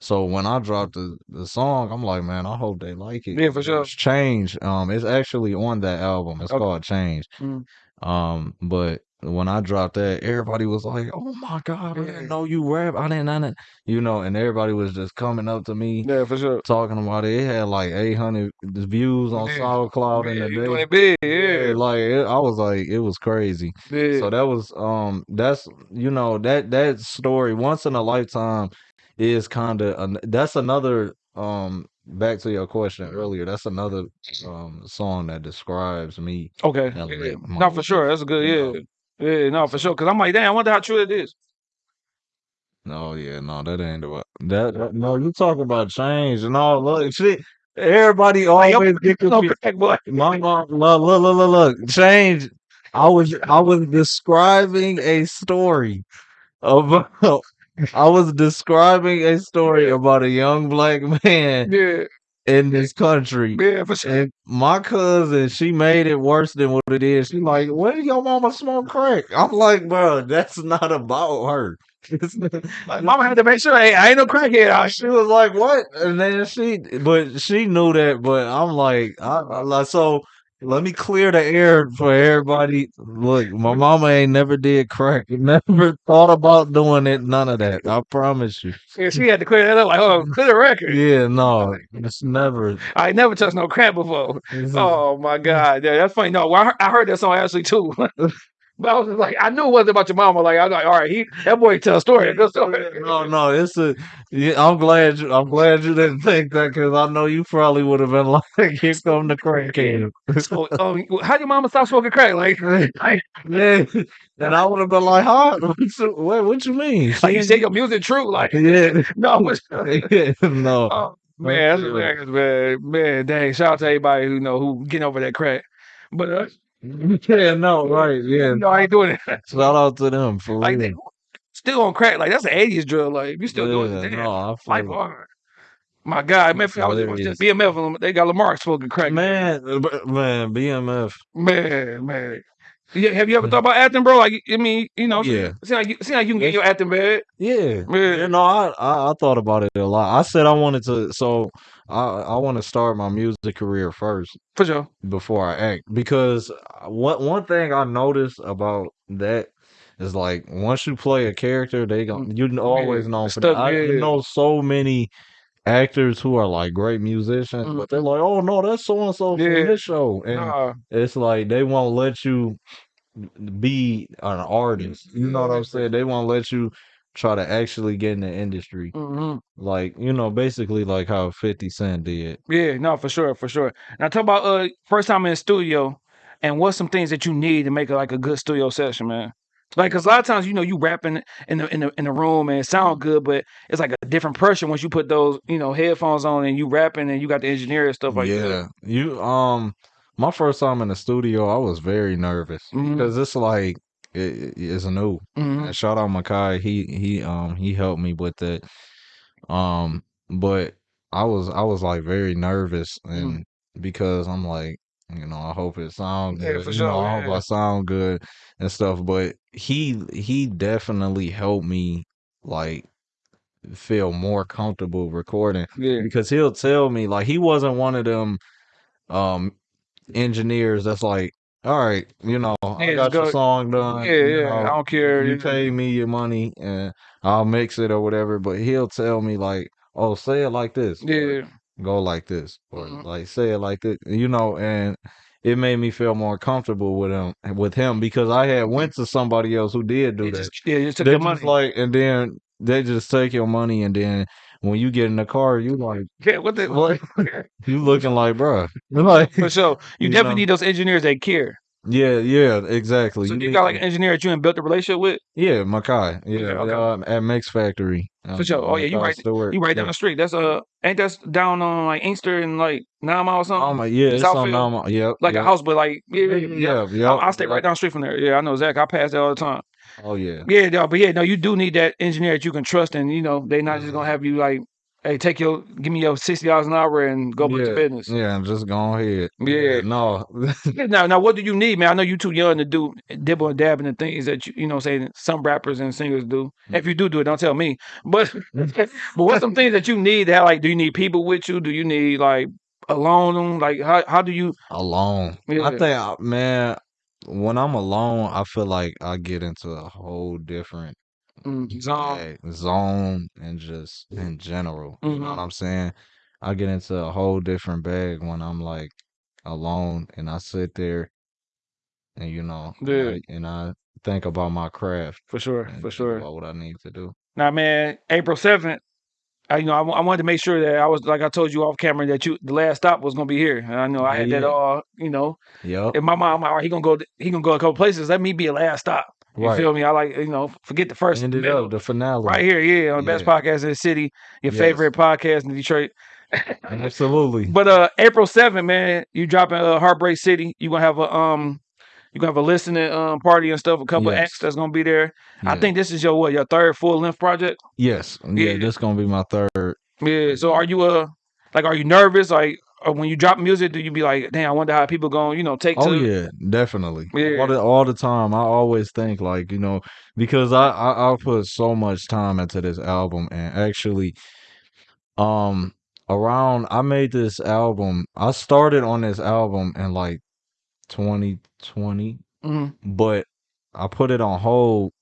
so when I dropped the, the song, I'm like, man, I hope they like it. Yeah, for sure. It's Change. Um, it's actually on that album. It's Okay. called Change. Mhm. Um, but when I dropped that, everybody was like, "Oh my god, I didn't know you rap. I didn't, I didn't," you know, and everybody was just coming up to me Yeah, for sure. talking about it. It had like 800 views on Yeah. SoundCloud in Yeah, the you day. doing it big, Yeah, yeah. like it, I was like, it was crazy. yeah. So that was um that's you know that that story once in a lifetime is kind of that's another um back to your question earlier that's another um song that describes me Okay. Yeah, Yeah. like, No, for sure. That's a good. Yeah. Yeah. No, for sure. Because I'm like, damn, I wonder how true it is. no yeah no that ain't what that, that no you talk about change and all look shit everybody always yo, get confused crack, boy. my mom look look look look look change I was I was describing a story about I was describing a story about a young black man Yeah. In this country. Yeah, for sure. And my cousin, she made it worse than what it is. She like, did your mama smoke crack? I'm like, bro, that's not about her. Like, mama had to make sure hey, I ain't no crackhead out she was like, "What?" And then she, but she knew that. But I'm like, I, I like, so let me clear the air for everybody. Look, my mama ain't never did crack, never thought about doing it. None of that. I promise you. Yeah, she had to clear that up. Like, oh, clear the record. Yeah, no, it's never. I ain't never touched no crack before. Oh my god, yeah, that's funny. No, I, heard, I heard that song actually too. but I was just like, I knew it wasn't about your mama. Like, I was like, all right, he that boy tell a story. a Good story. No, no, it's a. Yeah, I'm glad. You, I'm glad you didn't think that because I know you probably would have been like, "Here come the crackhead." So, um, how your mama stop smoking crack? Like, like, Yeah, and I would have been like, "Huh? What, what, what you mean?" like you say your music true? Like, yeah, no, yeah, no, oh, man, that's hilarious, man, man, dang! Shout out to everybody who know who getting over that crack. But uh, yeah, no, right, yeah. no, I ain't doing it. Shout out to them for like, real. they, still on crack. Like that's an '80s drill. Like you still doing it? No, I Life feel it. hard. My God, man, if I was just BMF, they got Lamar smoking crack. man, b- man, BMF. Man, man. Yeah, have you ever thought about acting, bro? Like, I mean, you know, Yeah. see like you, see like you can get your acting bag. Yeah, Yeah. you know, I, I I thought about it a lot. I said I wanted to, so I I want to start my music career first. For sure. before I act because uh, one one thing I noticed about that is like once you play a character, they gon' you kn- always know. For stuck, I yeah. know so many actors who are like great musicians, Mm. but they're like, oh no, that's so and so from this show, and Nah, it's like they won't let you be an artist. You know what I'm saying? They won't let you try to actually get in the industry, hmm like you know, basically like how Fifty Cent did. Yeah, no, for sure, for sure. Now talk about uh first time in the studio and what's some things that you need to make it like a good studio session, man. Like, cause a lot of times, you know, you rapping in the in the in the room and it sound good, but it's like a different pressure once you put those, you know, headphones on and you rapping and you got the engineer and stuff like yeah, that. you um, my first time in the studio, I was very nervous Mhm. because it's like it, it's new. Mhm. And shout out Makai. He he um he helped me with it. Um, but I was I was like very nervous and because I'm like, you know, I hope it sound Yeah, good. for you sure, know, I hope. I sound good and stuff. But he he definitely helped me like feel more comfortable recording Yeah. because he'll tell me like he wasn't one of them um engineers that's like all right you know i got just your song done Yeah, you yeah. I don't care. you pay me your money and i'll mix it or whatever but he'll tell me like oh say it like this Yeah. Go like this or Mhm. like say it like this you know and it made me feel more comfortable with him with him because i had went to somebody else who did do They that just, yeah, just took they your just money. like and then they just take your money and then when you get in the car you like yeah, what the what you looking like bruh like For sure. You, You definitely know. need those engineers that care. yeah yeah exactly So you, need got like an engineer that you and built a relationship with? yeah Makai yeah, Okay, okay. um, at Mix Factory um, For sure. Oh yeah, you right Stewart. you right down yeah. the street. That's uh ain't that down on like Inkster and like nine mile or something? Oh my yeah it's Southfield? on Nama yep like yep. a house, but like yeah, yeah, yeah. yeah yeah I, I stay right down the street from there. Yeah, I know Zach. I pass that all the time. oh yeah Yeah, no, but yeah, no, you do need that engineer that you can trust, and you know they not just Mm-hmm. gonna have you like, hey, take your, give me your sixty dollars an hour and go back yeah to business. yeah I'm just go ahead Yeah. no Now, now, what do you need, man? I know you're too young to do dibble and dab in the things that you, you know, saying some rappers and singers do. Mm. If you do do it, don't tell me. But, but what's some things that you need? That like, do you need people with you? Do you need like alone? Like, how how do you? alone Yeah. I think uh, man when I'm alone I feel like I get into a whole different Mm, zone? bag, zone and just in general. You know what Mhm. I'm saying? I get into a whole different bag when I'm like alone and I sit there and you know and Yeah. I, and I think about my craft For sure, and for think sure. about what I need to do. Now, man, April seventh. I, you know, I, wa- I wanted to make sure that I was like I told you off camera that you the last stop was gonna be here. And I know I Yeah, had that yeah. all. You know, Yep. if my mom, all right, he gonna go, he gonna go a couple places. Let me be a last stop. You Right. feel me? I like, you know, forget the first, Ended middle. up the finale. Right here, yeah, on the best podcast in the city, your Yes. favorite podcast in Detroit. Absolutely. But uh April 7th, man, you dropping uh, Heartbreak City. You gonna have a um you gonna have a listening um party and stuff, a couple Yes. acts that's gonna be there. I think this is your what, your third full length project? yes. Yeah. Yeah, this gonna be my third. Yeah. So are you uh like are you nervous? Like when you drop music, do you be like, damn, I wonder how people gonna, you know, take Oh to it? Oh, yeah, definitely. Yeah. All the all the time. I always think like, you know, because I, I I put so much time into this album and actually um around I made this album. I started on this album in like 2020, Mhm. but I put it on hold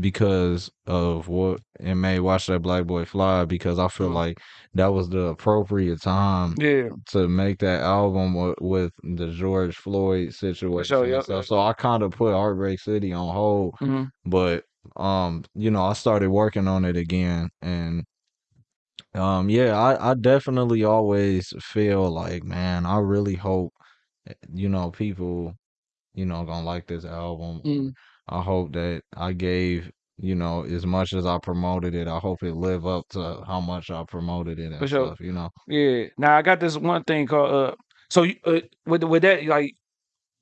because of what it made Watch That Black Boy Fly because I feel like that was the appropriate time Yeah. to make that album with, with the George Floyd situation and yep, yep. So I kind of put Heartbreak City on hold, Mhm. but um, you know, I started working on it again, and um, yeah, I I definitely always feel like, man, I really hope, eh, you know, people, you know, gonna like this album. Mhm. I hope that I gave. You know, as much as I promoted it, I hope it live up to how much I promoted it and For sure. stuff. You know, Yeah. Now I got this one thing called uh. So you, uh, with with that like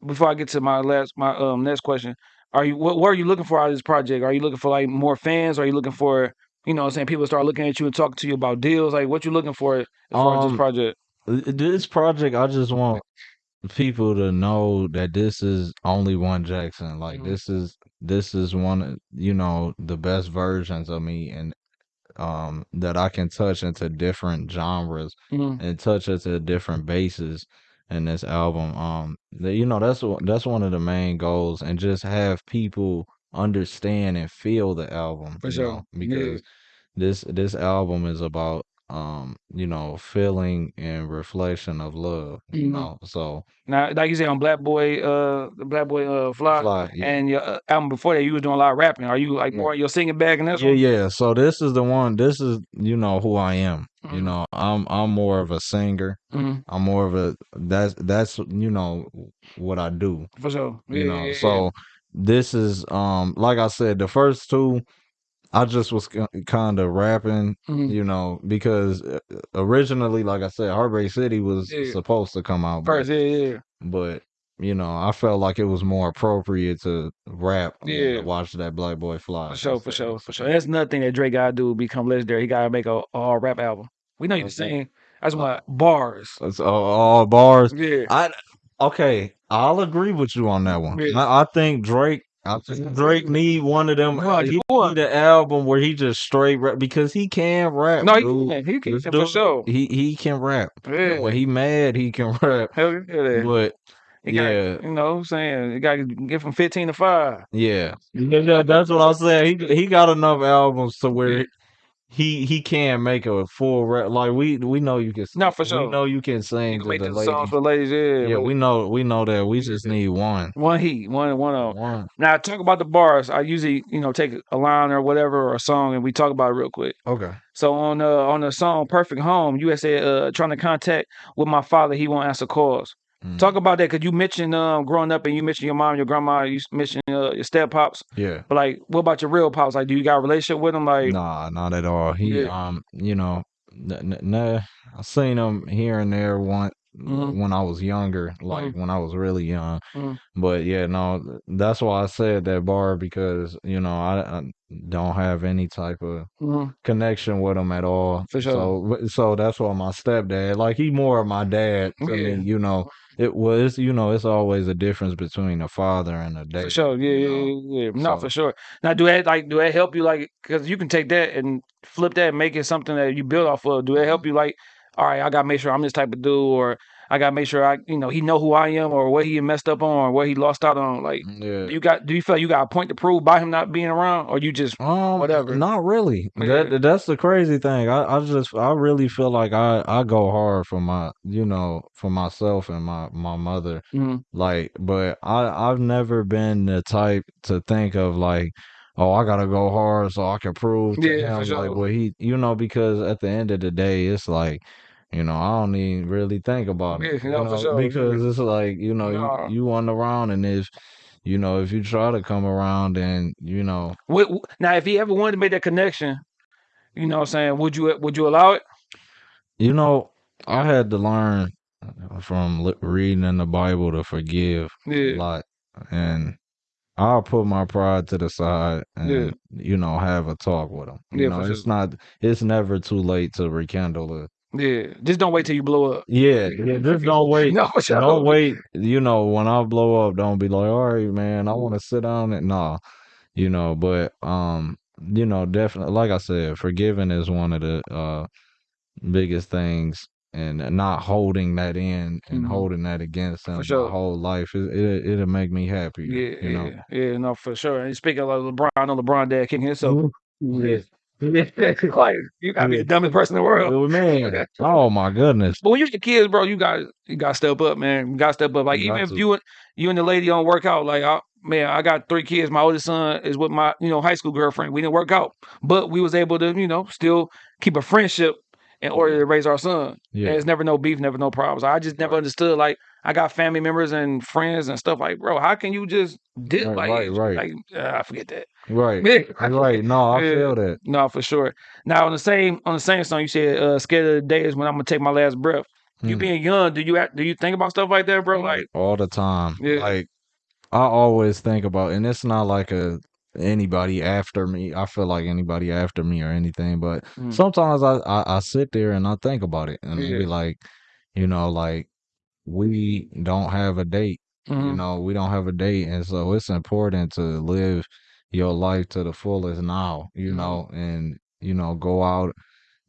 before I get to my last my um next question, are you what what are you looking for out of this project? Are you looking for like more fans? Are you looking for you know what I'm saying people start looking at you and talking to you about deals? Like what you looking for as far as this Um, project? Th- This project, I just want people to know that this is only one Jackson. Like Mhm. this is this is one, of, you know, the best versions of me, and um, that I can touch into different genres Mhm. and touch into different bases in this album. Um, that you know, that's one- that's one of the main goals, and just have people understand and feel the album. For you sure. know, Yeah. because this this album is about um you know feeling and reflection of love you Mhm. know so Now, like you said on Black Boy, uh, the Black Boy, uh, Fly, fly yeah and your uh, album before that, you was doing a lot of rapping. Are you like Yeah. more your singing bag in this yeah one? yeah so this is the one this is you know who i am you Mhm. know i'm i'm more of a singer Mhm. i'm more of a that's that's you know what i do For sure. Yeah, you know yeah, yeah. so this is um like i said the first two i just was kind of rapping Mhm. you know because uh, originally like i said heartbreak city was Yeah. supposed to come out but First, yeah, yeah. but you know, I felt like it was more appropriate to rap Yeah. to watch that Black Boy Fly. For sure, for sure, for sure. That's nothing that Drake gotta do become legendary. He gotta make a all rap album. We know you Okay. sing. That's why bars. That's all, all bars. Yeah. I okay, I'll agree with you on that one. Yeah. I, I think Drake. I think Drake need one of them. Bro, he want- need an album where he just straight rap because he can rap. No, he can. He can This for dude, sure. He he can rap. Yeah. When he mad, he can rap. Hell yeah. But He got, yeah, you know what I'm saying? You got to get from 15 to 5. yeah, yeah, yeah, that's what I'm saying. He he got enough albums to where Yeah. He he can make a full rap. Like we we know you can. No, for sure. We know you can sing You to can make the songs for ladies, yeah. Yeah, we know we know that. We just need one. one heat, one, one of. One. Now, talk about the bars. I usually, you know, take a line or whatever or a song and we talk about it real quick. Okay. So on uh, on the song "Perfect Home," said uh, trying to contact with my father, he won't answer calls. Mm. Talk about that because you mentioned um, growing up and you mentioned your mom, your grandma, you mentioned uh, your step pops. Yeah. But like, what about your real pops? Like, do you got a relationship with them? Like, Nah, not at all. He Yeah. um, you know, n- n- nah, I seen him here and there one Mhm. when I was younger, like when I was really young. Mhm. But yeah, no, that's why I said that bar because you know I, I don't have any type of mhm. connection with him at all. For sure. So so that's why my stepdad, like he more of my dad to Yeah. me. You know, it was you know it's always a difference between a father and a dad. For sure, yeah, you yeah, know? yeah, yeah. No, So- for sure. Now, do that like do that help you like because you can take that and flip that and make it something that you build off of? Do that help mm-hmm. you like, all right, I gotta make sure I'm this type of dude, or I gotta make sure I, you know, he know who I am, or what he messed up on, or what he lost out on. Like, Yeah. you got do you feel you got a point to prove by him not being around, or you just Um, Whatever. Not really. Yeah. That that's the crazy thing. I, I just I really feel like I I go hard for my you know for myself and my my mother. Mhm. Like, but I I've never been the type to think of like, oh, I gotta go hard so I can prove to Yeah, him like sure. what he you know because at the end of the day it's like. You know, I don't even really think about it. Yeah, you no, know, sure. because it's like, you know, Nah. you, you want around and if you know, if you try to come around and, you know, what, now if he ever wanted to make that connection, you know, what I'm saying, would you would you allow it? You know, I had to learn from reading in the Bible to forgive a lot, and I'll put my pride to the side and Yeah. you know have a talk with him. You Yeah, know, it's not, it's never too late to rekindle it. Yeah. Just don't wait till you blow up. Yeah, yeah. Just don't wait. No. Don't wait. You know, when I blow up, don't be like, all right, man, I want to sit down and nah, you know. But um, you know, definitely, like I said, forgiving is one of the uh biggest things, and not holding that in and Mhm. holding that against them sure. my whole life. It, it it'll make me happy. Yeah, you know. yeah, yeah, no, for sure. And speaking of LeBron, I know LeBron dad kicking himself. Yeah. like you gotta be the dumbest person in the world. Oh, man. Oh my goodness. But when you get kids, bro, you got you got to step up, man. You got to step up. Like You even if to. you and you and the lady don't work out, like I, man, I got three kids. My oldest son is with my you know high school girlfriend. We didn't work out, but we was able to you know still keep a friendship in order to raise our son. Yeah. And it's never no beef, never no problems. I just never Right. understood. Like I got family members and friends and stuff. Like, bro, how can you just dip? Right, like, right, right. like uh, I forget that. Right. Yeah. Right. No, I Yeah. feel that. No, for sure. Now on the same on the same song, you said uh, "Scared of the day is when I'm gonna take my last breath." You Mm. being young, do you act, do you think about stuff like that, bro? Like, all the time. Yeah. Like I always think about, and it's not like a anybody after me. I feel like anybody after me or anything, but Mm. sometimes I, I I sit there and I think about it, and Yeah. be like, you know, like we don't have a date. You mhm, know, we don't have a date, and so it's important to live your life to the fullest now. You Mhm. know, and you know, go out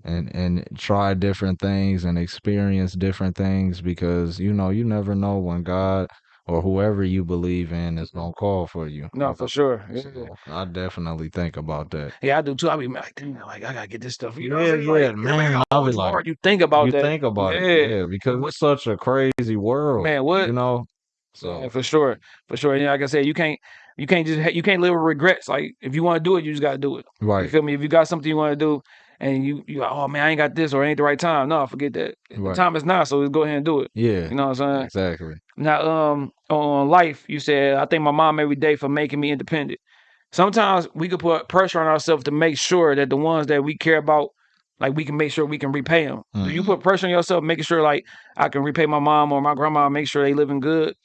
and and try different things and experience different things because you know you never know when God or whoever you believe in is gonna mm-hmm. call for you. no, for sure. Yeah. So I definitely think about that. Yeah, I do too. I be like, damn, like I gotta get this stuff. You know, Yeah, yeah, Like, man, I'll be like- hard. you think about you that, think about Yeah. it, yeah, because it's such a crazy world, man. What? you know. So Yeah, for sure, for sure. And like I said, you can't, you can't just, you can't live with regrets. Like if you want to do it, you just gotta do it. Right. You right, feel me? If you got something you want to do, and you, you, like, oh man, I ain't got this or ain't the right time. No, forget that. The time is now, so let's go ahead and do it. yeah, You know what I'm saying? exactly. Now, um, on life, you said I thank my mom every day for making me independent. Sometimes we could put pressure on ourselves to make sure that the ones that we care about, like we can make sure we can repay them. Do you Mhm. put pressure on yourself, making sure like I can repay my mom or my grandma, make sure they living good?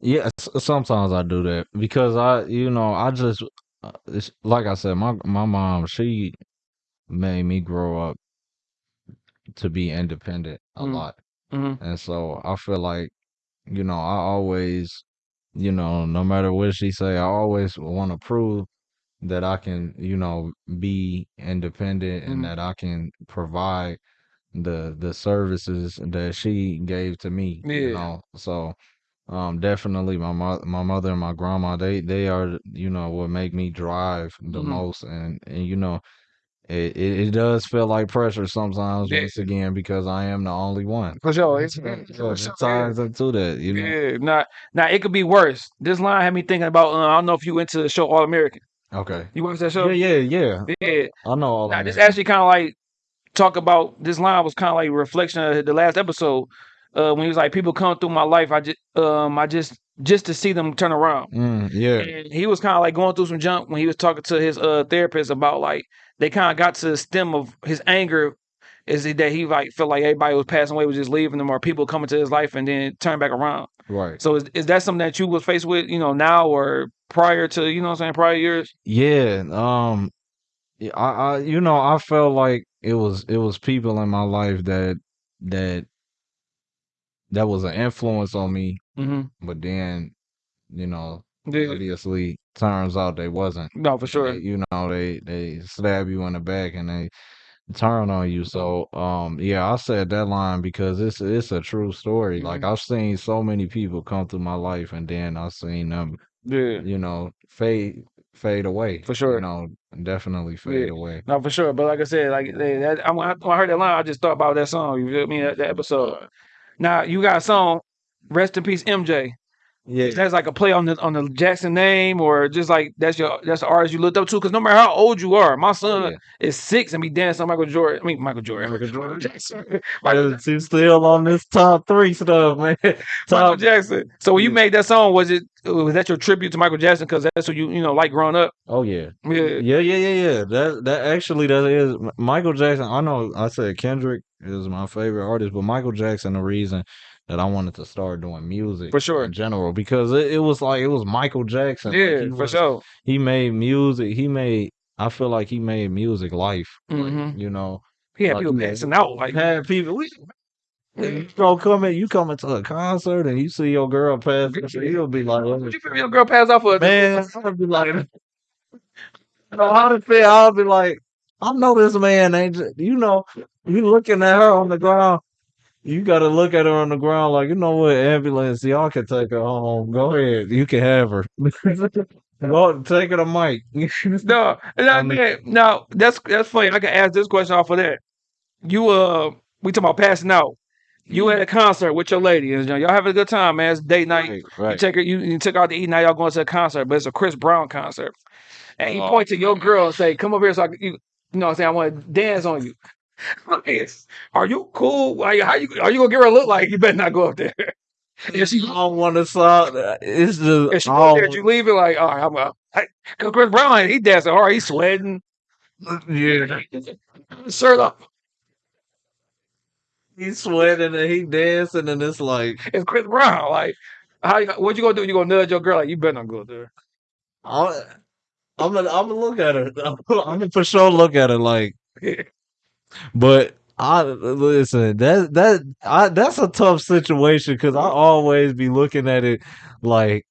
Yeah, sometimes I do that because I, you know, I just uh, it's, like I said, my my mom, she made me grow up to be independent a Mhm. lot, Mhm. and so I feel like, you know, I always, you know, no matter what she say, I always want to prove that I can, you know, be independent and Mhm. that I can provide the the services that she gave to me, you Yeah. know. So um definitely my mo- my mother and my grandma they they are you know what make me drive the Mhm. most and and you know it, it, it does feel like pressure sometimes Yeah. once again because I am the only one. For sure. It's, Yeah, for it sure. Yeah. ties into that, you know. Yeah. Now, now it could be worse. This line had me thinking about. Uh, I don't know if you into the show All American. Okay. You watch that show? yeah, yeah. Yeah. yeah. I know all Now this actually kind of like talk about this line was kind of like a reflection of the last episode. Uh, when he was like, people come through my life, I just, um, I just, just to see them turn around. Mm, yeah. And he was kind of like going through some junk when he was talking to his uh therapist about like they kind of got to the stem of his anger is that he like felt like everybody was passing away was just leaving him or people coming to his life and then turn back around. Right. So is, is that something that you was faced with, you know, now or prior to, you know what I'm saying, prior years? Yeah, um I, I you know, I felt like it was it was people in my life that that that was an influence on me, Mm-hmm. but then, you know, Yeah. obviously turns out they wasn't. No, for sure. they, you know, they they stab you in the back and they turn on you. So, um, yeah, I said that line because it's it's a true story. Like Mhm. I've seen so many people come through my life, and then I've seen them, Yeah. you know, fade fade away. For You sure. know, definitely fade Yeah. away. No, for sure. But like I said, like they, that, I, when I heard that line, I just thought about that song. You feel me? That, that episode. Now you got a song, "Rest in Peace, MJ." Yeah. That's like a play on the on the Jackson name, or just like that's your that's the artist you looked up to. Because no matter how old you are, my son yeah. is six and be dancing on Michael Jordan. I mean Michael Jordan. Michael Jordan. Jackson. Michael, you still on this top three stuff, man. Michael. Jackson. So when you made that song, was it was that your tribute to Michael Jackson? Because that's what you you know like growing up. Oh yeah. Yeah. Yeah, yeah, yeah, yeah. That that actually that is Michael Jackson. I know I said Kendrick is my favorite artist, but Michael Jackson the reason that I wanted to start doing music For sure. in general because it, it was like it was Michael Jackson. Like Yeah, for was sure. he made music. He made I feel like he made music life. Like, hmm you know, He had like people passing out like had people we you go come in, you come into a concert and you see your girl pass, you'll be like, Would you feel your girl pass out for a man, I'll be like, you know how to feel. I'll be like, I know this man ain't. You know, you looking at her on the ground. You got to look at her on the ground like, you know what, ambulance, y'all can take her home. Go ahead, you can have her. Go take her to Mike. No, I mean, no, that's that's funny. I can ask this question off of that. You uh, we talking about passing out. You at a concert with your lady, and y'all having a good time, man. It's date night. right, You take her, you, you her out to eat. Now y'all going to a concert, but it's a Chris Brown concert. And he Oh, point to your girl and say, "Come over here, so I can, you, you know, what I'm saying I want to dance on you." Like, Are you cool? Like, how you are you gonna give her a look like? You better not go up there. If she I don't want to sound. It's just if she go up there, you leave it like, all right, I'm out. Because Chris Brown, he dancing hard, he's sweating, Yeah, shirt off. he's sweating and he dancing and it's like It's Chris Brown. Like, how what you gonna do? You gonna nudge your girl? Like, you better not go up there. I'm. I'm gonna. I'm gonna look at her. I'm gonna for sure look at her like. But I listen. That that I that's a tough situation because I always be looking at it like,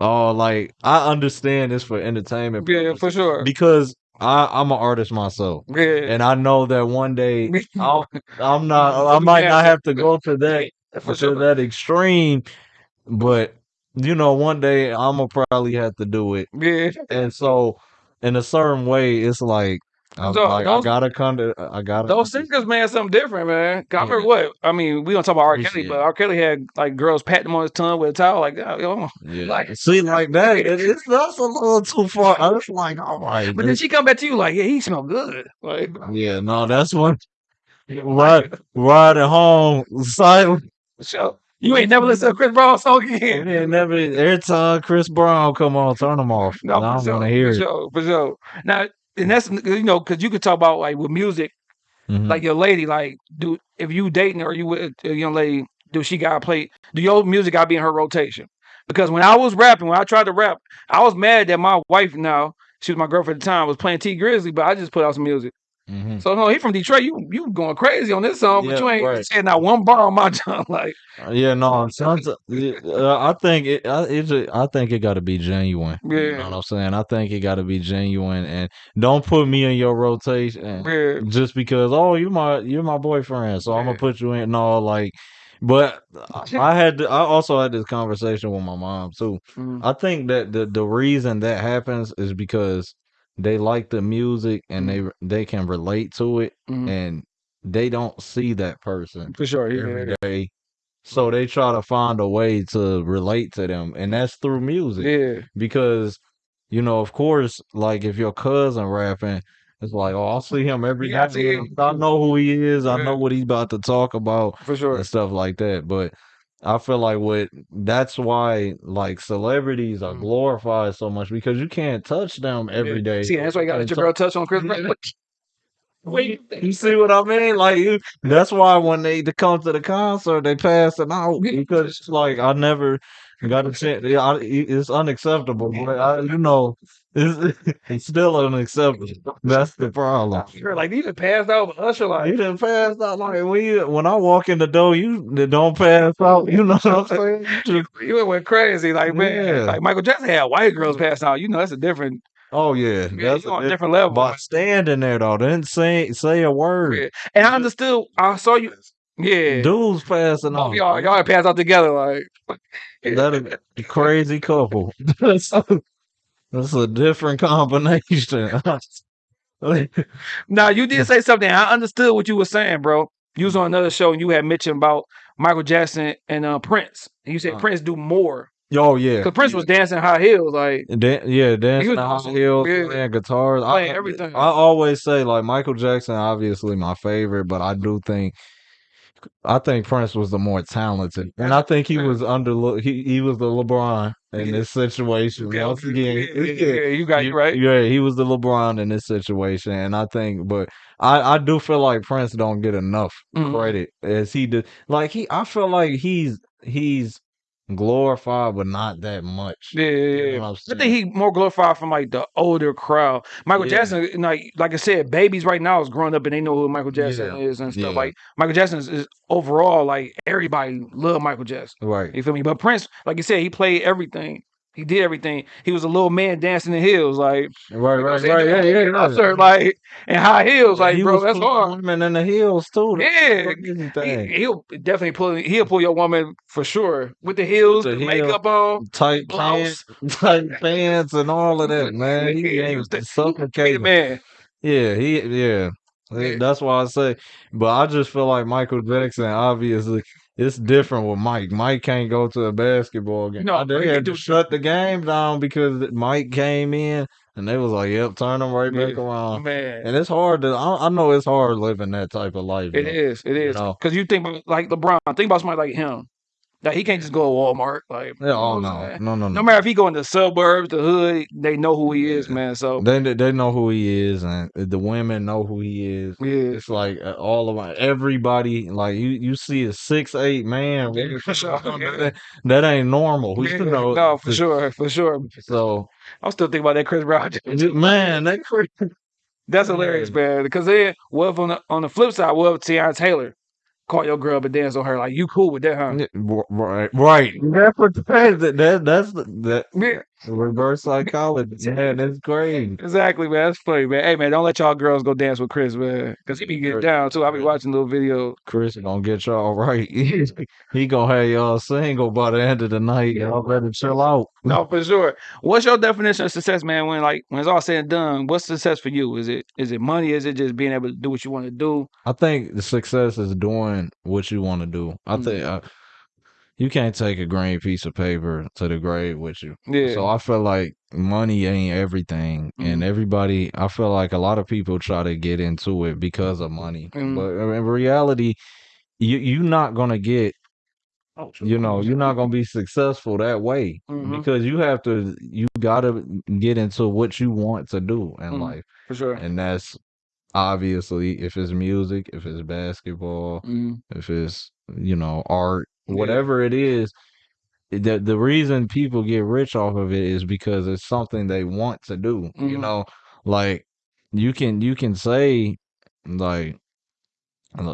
oh, like I understand this for entertainment yeah, for sure. because I I'm an artist myself, Yeah, and I know that one day I'll, I'm not. I might not have to go to that for to sure. that extreme, but you know, one day I'm gonna probably have to do it, Yeah, and so in a certain way, it's like. I'm so like I gotta come to I gotta those singers, man, something different, man. I yeah remember what I mean. We don't talk about R. Kelly, but. R. Kelly had like girls patting him on his tongue with a towel, like, oh, yo, Yeah. like. See, like that, it, it's that's a little too far. I was like, all right, But then she come back to you like, yeah, he smell good. Like, yeah, no, that's one like right, at home silent. so you ain't never listened to Chris Brown song again. then never every time Chris Brown come on, turn them off. No, I don't want to hear for it. sure, for sure. Now, and that's you know, because you could talk about like with music, hmm like your lady, like do if you dating or you with a young lady, do she gotta play? Do your music gotta be in her rotation? Because when I was rapping, when I tried to rap, I was mad that my wife now, she was my girlfriend at the time, was playing Tee Grizzley, but I just put out some music. Mhm. So no, he from Detroit. You you going crazy on this song, but you ain't right. saying not one bar on my tongue. Like Uh, Yeah, no, sometimes uh, I think it. I, it I think it got to be genuine. You know Yeah. what I'm saying? I think it got to be genuine, and don't put me in your rotation Yeah. just because. Oh, you my you're my boyfriend, so I'm gonna put you in. No, like, but I- had. to- I also had this conversation with my mom too. Mhm. I think that the the reason that happens is because they like the music and they they can relate to it, Mhm. and they don't see that person For sure. Yeah. every day. So they try to find a way to relate to them, and that's through music. Yeah. Because, you know, of course, like if your cousin rapping, it's like, oh, I'll see him every Yeah, I see him. I know who he is. I Yeah. know what he's about to talk about For sure. and stuff like that. But I feel like what that's why like celebrities are Mhm. glorified so much because you can't touch them every day. See, that's why you got to let your so- girl touch on Chris. Brown. Wait, You see what I mean? Like you, that's why when they, they come to the concert, they pass it out because it's like I never got a chance. Yeah, it's unacceptable. But I, you know, it's, it's still unacceptable. That's the problem. You're like are passed out, but Usher You like didn't pass out like when you when I walk in the door, you don't pass out. You know what I'm saying? You you went crazy, like man, Yeah. like Michael Jackson had white girls pass out. You know that's a different, oh yeah, yeah, that's you on a different level. By standing there though, didn't say say a word. Yeah. And I understood. I saw you. Yeah, Dudes passing out. y'all y'all passed out together, like That a crazy couple. That's a, that's a different combination. Now you did say something. I understood what you were saying, bro. You was on another show and you had mentioned about Michael Jackson and uh, Prince. And you said Uh. Prince do more oh yeah, because Prince was dancing high heels, like Dan- yeah, dancing was high heels, Yeah. playing guitars, Playing I, everything. I always say like Michael Jackson, obviously my favorite, but I do think. I think Prince was the more talented, and I think he was under he he was the LeBron in Yeah. this situation. Okay, Once again, Yeah, yeah, you got you right. Yeah, he was the LeBron in this situation, and I think, but I I do feel like Prince don't get enough Mhm. credit as he did. Like he, I feel like he's he's glorified, but not that much. Yeah, yeah, You yeah. know I'm I think he more glorified from like the older crowd. Michael Yeah. Jackson, like like I said, babies right now is growing up and they know who Michael Jackson Yeah. is and stuff. Like Michael Jackson is, is overall like everybody love Michael Jackson. Right. You feel me? But Prince, like you said, he played everything. He did everything. He was a little man dancing in heels, like Right, you know what I'm right, right. Yeah, yeah, yeah. Concert, like in high heels, like he bro, was that's hard. Women in the heels too. Yeah, he, he'll definitely pull. He'll pull your woman for sure with the heels, The the, heel, makeup on, Tight blouse. pants, tight pants, and all of that, man. Yeah, He ain't was he, he suffocating. man. Yeah, he. Yeah. That's why I say, but I just feel like Michael Jackson. Obviously, it's different with Mike. Mike can't go to a basketball game. No, they had to shut the game down because Mike came in, and they was like, "Yep, turn him right back Yeah, around." man. And it's hard to. I, I know it's hard living that type of life. It though, is. It You know. Because you think about like LeBron. Think about somebody like him. Like he can't just go to Walmart. Like Yeah. Oh no, no, no, No no. matter if he go in the suburbs, the hood, they know who he is, man. So They they know who he is, and the women know who he is. yeah, It's like uh, all of my everybody. Like you, you see a six eight man. Yeah, for sure. That, that ain't normal. yeah. You know. No, for sure, for sure. So I'm still thinking about that Chris Brown. man, that crazy. That's hilarious, man. Because then, what if on the on the flip side, what if Teyana Taylor call your girl but dance on her? Like you cool with that, huh? Right, right. That's what that, that that's the that Yeah, reverse psychology. Man, that's great. exactly, man. That's funny, man. Hey, man, don't let y'all girls go dance with Chris, man. Because he be getting down too. I be watching little videos. Chris gonna get y'all right. he gonna have y'all single by the end of the night. Y'all better chill out. No, for sure. What's your definition of success, man? When like when it's all said and done, what's success for you? Is it is it money? Is it just being able to do what you want to do? I think the success is doing what you want to do. I Mm. think uh, you can't take a green piece of paper to the grave with you. Yeah. So I feel like money ain't everything, and Mhm. everybody. I feel like a lot of people try to get into it because of money, Mhm. but in reality, you you're not gonna get. You know, you're not gonna be successful that way Mhm. because you have to. You gotta get into what you want to do in Mhm. life, for sure. and that's obviously if it's music, if it's basketball, Mhm. if it's you know art Yeah. whatever it is the the reason people get rich off of it is because it's something they want to do. You Mhm. know, like you can you can say like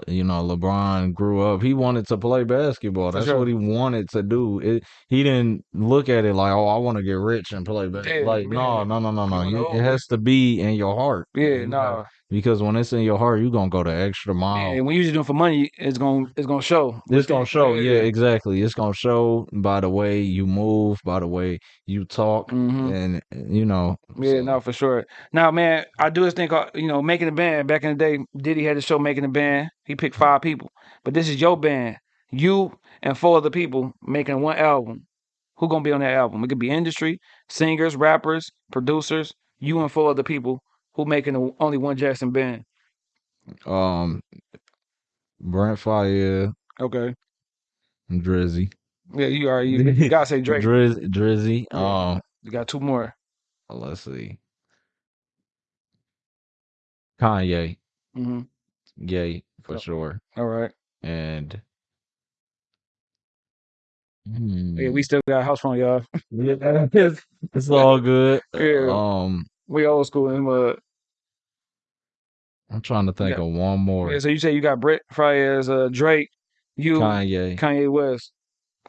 you know, LeBron grew up. He wanted to play basketball. That's sure. what he wanted to do. It, he didn't look at it like, oh, I want to get rich and play basketball. Like, no, no, no, no, no. wanna It has to be in your heart. Yeah, You have- nah. Because when it's in your heart, you're gonna go the extra mile. And when you just doing it for money, it's gonna it's gonna show. It's gonna show, yeah, exactly. It's gonna show by the way you move, by the way you talk, Mhm. and you know. Yeah, so- no, for sure. Now, man, I do this thing called, you know, making a band. Back in the day, Diddy had the show Making a Band. He picked five people. But this is your band. You and four other people making one album. Who gonna be on that album? It could be industry, singers, rappers, producers, you and four other people who making a, only one Jackson band. Um, Brent Faiyaz, Okay. Drizzy, Yeah, you are you, you gotta say Drake. Drizzy, Drizzy. Yeah. Um, You got two more. let's see. Kanye, hmm Gay for sure, All right. and Yeah, Hmm, we still got a house phone, y'all. it's, all good. Yeah. Um, We old school in mud. I'm trying to think got- of one more. Yeah, so you say you got Brent Faiyaz, uh, Drake, you, Kanye. Kanye West.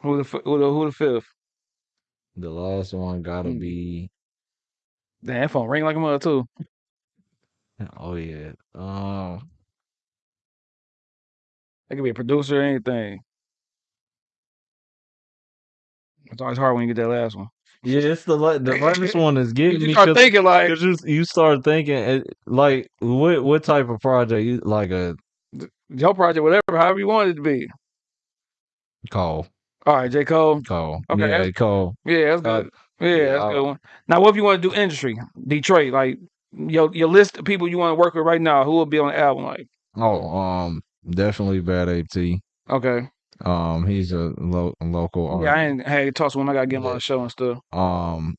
Who the who the who the fifth? The last one gotta Mm. be. Damn, that phone ring like a mother too. Oh yeah. Um. It could be a producer or anything. It's always hard when you get that last one. Yeah, it's the la- the last one is getting You me start thinking like you you start thinking it, like what what type of project you like a your project, whatever, however you want it to be. call All right, J. Cole. call Okay, yeah call Yeah, that's Uh, good. yeah, that's a good one. Now, what if you want to do industry? Detroit, like your your list of people you want to work with right now, who will be on the album? Like, oh um definitely bad at okay, um he's a lo- local yeah, I artist ain't had talks with him. I gotta get him on the show and stuff. um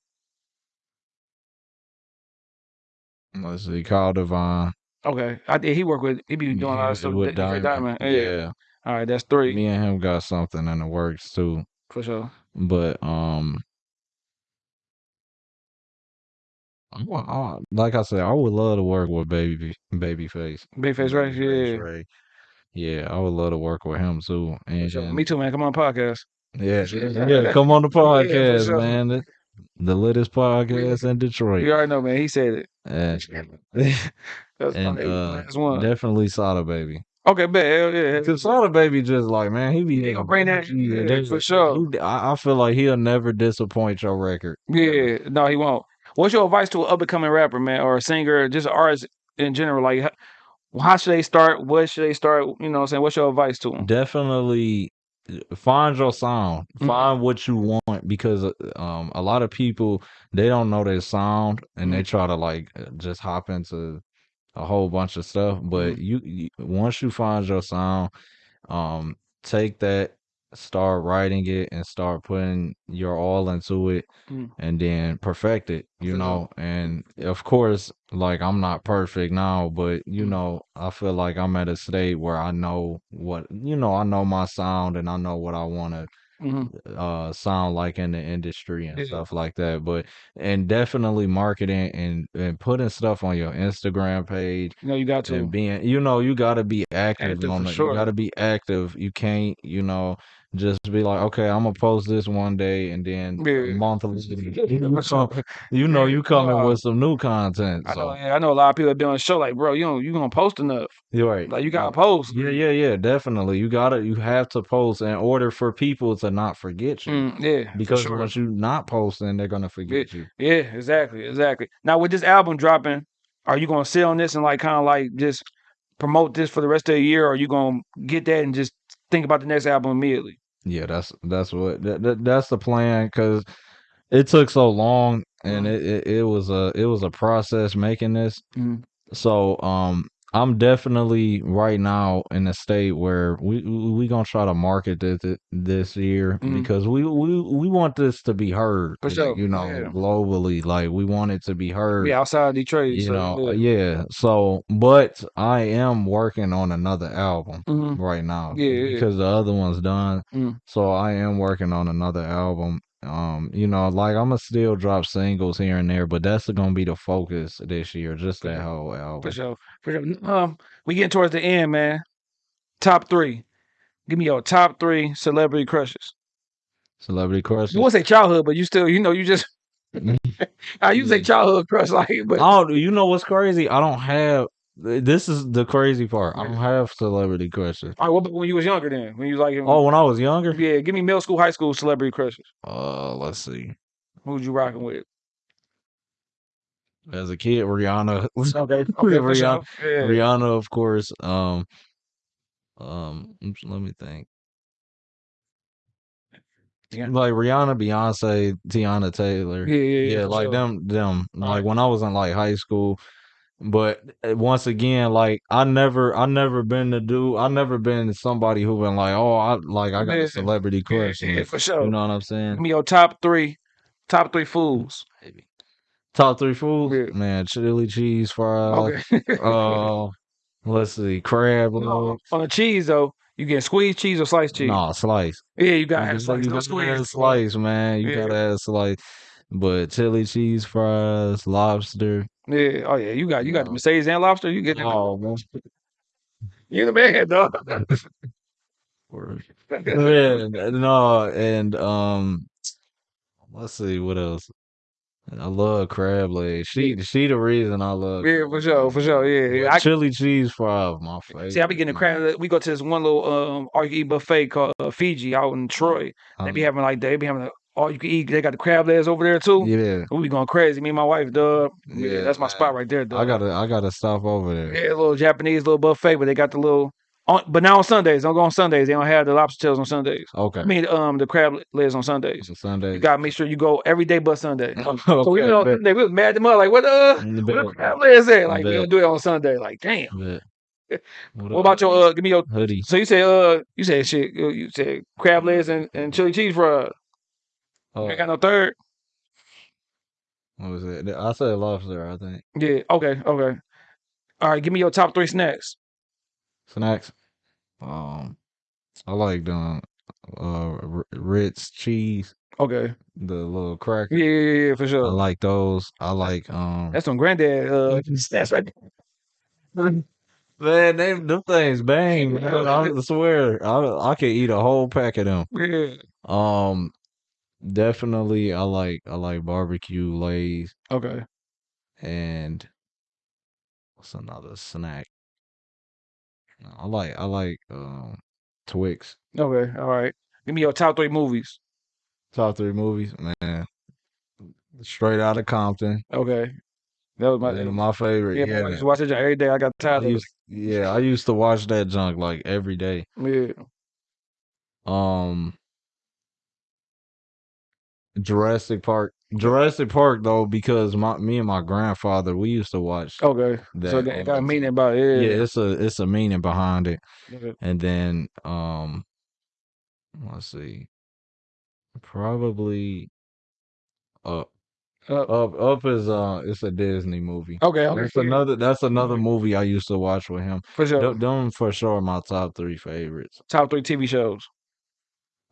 let's see Kyle Devine Okay, I did. He work with. He be doing a lot of stuff with Diamond. Diamond Yeah. yeah All right, that's three me and him got something in the works too for sure. but um I I- like I said, I would love to work with Baby Babyface. Big face, right? Babyface Yeah, Ray. Yeah, I would love to work with him too. And sure. Me too, man. Come on, podcast. yeah, yeah, come on the for podcast, sure. man. The, the latest podcast yeah. in Detroit. You already know, man. He said it. And, That's and probably uh, one. definitely Sada Baby. Okay, bet. Hell yeah. Cause Sada Baby just like man, he be He gonna bring that- yeah, they- for sure. he- I, I feel like he'll never disappoint your record. Yeah, no, he won't. What's your advice to an up and coming rapper, man, or a singer, or just an artist in general? Like, how, should they start? What should they start? You know, what I'm saying, what's your advice to them? definitely uh, find your sound Mhm. find what you want because uh, um a lot of people they don't know their sound and they try to like uh, just hop into a whole bunch of stuff but Mhm. you, you once you find your sound um take that start writing it and start putting your all into it Mm. and then perfect it you know and of course like i'm not perfect now but you Mm. know i feel like i'm at a state where i know what you know i know my sound and i know what i want to hmm uh sound like in the industry and Yeah. stuff like that but and definitely marketing and and putting stuff on your instagram page You know, you got to. and being you know you got to be active, Active on it sure. you got to be active you can't you know just be like okay i'm gonna post this one day and then Yeah. a month you, For sure. come- you know you coming nah. with some new content I know, yeah, I know a lot of people that be on the show like, bro, you don't, you gonna post enough. you're right Like, you gotta Uh, post. yeah yeah yeah definitely you gotta you have to post in order for people to not forget you Mm, yeah, because sure. once you not posting they're gonna forget you Yeah, exactly, exactly. Now with this album dropping, are you gonna sit on this and like kind of like just promote this for the rest of the year, or are you gonna get that and just think about the next album immediately? Yeah, that's that's what that, that, that's the plan because it took so long and it, it it was a it was a process making this. Mhm. So um I'm definitely right now in a state where we we we gonna try to market this this year Mhm. because we we we want this to be heard, For sure, you know, yeah. globally. Like we want it to be heard. Yeah, outside Detroit, You so know, yeah. yeah. So, but I am working on another album Mhm. right now Yeah, yeah, yeah. because the other one's done. Mm. So I am working on another album. Um, you know, like I'm gonna still drop singles here and there, but that's gonna be the focus this year, just For that sure. whole For album. sure. For sure. Um, we getting towards the end, man. Top three. Give me your top three celebrity crushes. Celebrity You crushes. won't say childhood, but you still, you know, you just I say Yeah. childhood crush, like, but Oh, you know what's crazy? I don't have. This is the crazy part. I Yeah. don't have celebrity crushes. all right, what when you was younger then? When you was like Oh, when I was younger. yeah, give me middle school, high school celebrity crushes. Uh, let's see. who'd you rocking with? As a kid, Rihanna. Okay, okay, Rihanna. Yeah. Rihanna, of course. Um, um, let me think. Yeah. Like Rihanna, Beyonce, Teyana Taylor. Yeah, yeah, yeah. Yeah, like sure. them, them. Like when I was in like high school. But uh, once again, like I never, I never been the dude. I never been somebody who been like, oh, I like I got Yeah. a celebrity crush. yeah, for sure. You know what I'm Give saying? me your top three, top three foods. Top three foods, Yeah. man. Chili cheese fries. Okay. Uh, let's see, crab No, legs. on the cheese though, you get squeezed cheese or sliced cheese. No, slice. Yeah, you gotta You have gotta- slice. you No gotta squeeze. slice, man. You Yeah. gotta have slice. But chili cheese fries, lobster. Yeah. Oh yeah, you got you got the Mercedes and lobster. You get that. Oh, man. You the man, dog. Word. Yeah, no, and um, let's see what else. I love crab legs. She, she the reason I love. Yeah, for sure, for sure. Yeah, yeah. I, chili cheese fries, my favorite. see, I be getting crab. We go to this one little um all you can eat buffet called uh, Fiji out in Troy. They be having like they be having a, all you can eat. They got the crab legs over there too. yeah, We be going crazy. Me and my wife, dog. Yeah, Yeah, that's my man. spot right there, dog. I gotta, I gotta stop over there. Yeah, a little Japanese little buffet, but they got the little. On, but now on Sundays, don't go on Sundays. They don't have the lobster tails on Sundays. Okay, I mean, um, the crab legs on Sundays. on Sunday. You gotta make sure you go every day but Sunday. So we okay, Sunday, we was mad at them up, like what uh bet, what the crab legs at? Like we don't do it on Sunday. Like damn. bet. What about your uh? Give me your. hoodie? So you say uh, you said shit. You you said crab legs and, and chili cheese fries. You Uh, ain't got no third. what was it? I said lobster. I think Yeah. Okay. Okay. All right. Give me your top three snacks. snacks. Um, I like the uh Ritz cheese, Okay. the little cracker. Yeah. Yeah. Yeah. yeah for I like those. I like um. That's some granddad uh snacks right there. Man, they them things bang. Man. I swear, I I could eat a whole pack of them. Yeah. Um, definitely, I like I like barbecue lays Okay. and what's another snack? I like I like um Twix. Okay. All right. Give me your top three movies. Top three movies, man. Straight out of Compton. Okay. That was my. My favorite. yeah, Yeah, I used to watch it every day. I got I tired of it. used, yeah, I used to watch that junk like every day. Yeah. Um, Jurassic Park. Jurassic Park though, because my me and my grandfather we used to watch Okay. that. so got a meaning about it. Yeah, it's a it's a meaning behind it. Okay. And then um, let's see, probably Up. Up Up is uh, it's a Disney movie. okay. Okay. That's another that's another movie I used to watch with him. For sure. Them, them for sure my top three favorites. Top three TV shows.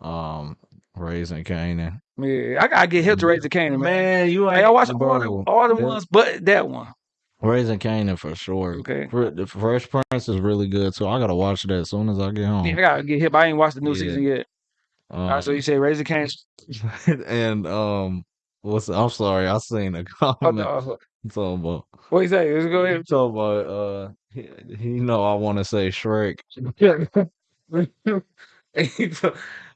Um, Raising Kanan. Yeah. I gotta get hip to Raise the Kanan, man. Man, you Hey, I watch all the, all the that- ones, but that one. Raising Kanan for sure. Okay. Fre- The Fresh Prince is really good so I gotta watch that as soon as I get home. Yeah, I gotta get hip. I ain't watched the new Yeah. season yet. All right, so Um, you say Raise the Kanan. and um, what's I'm sorry, I seen a Oh, comment no. talking about What you say? Let's go ahead. talking about uh, he know I want to say Shrek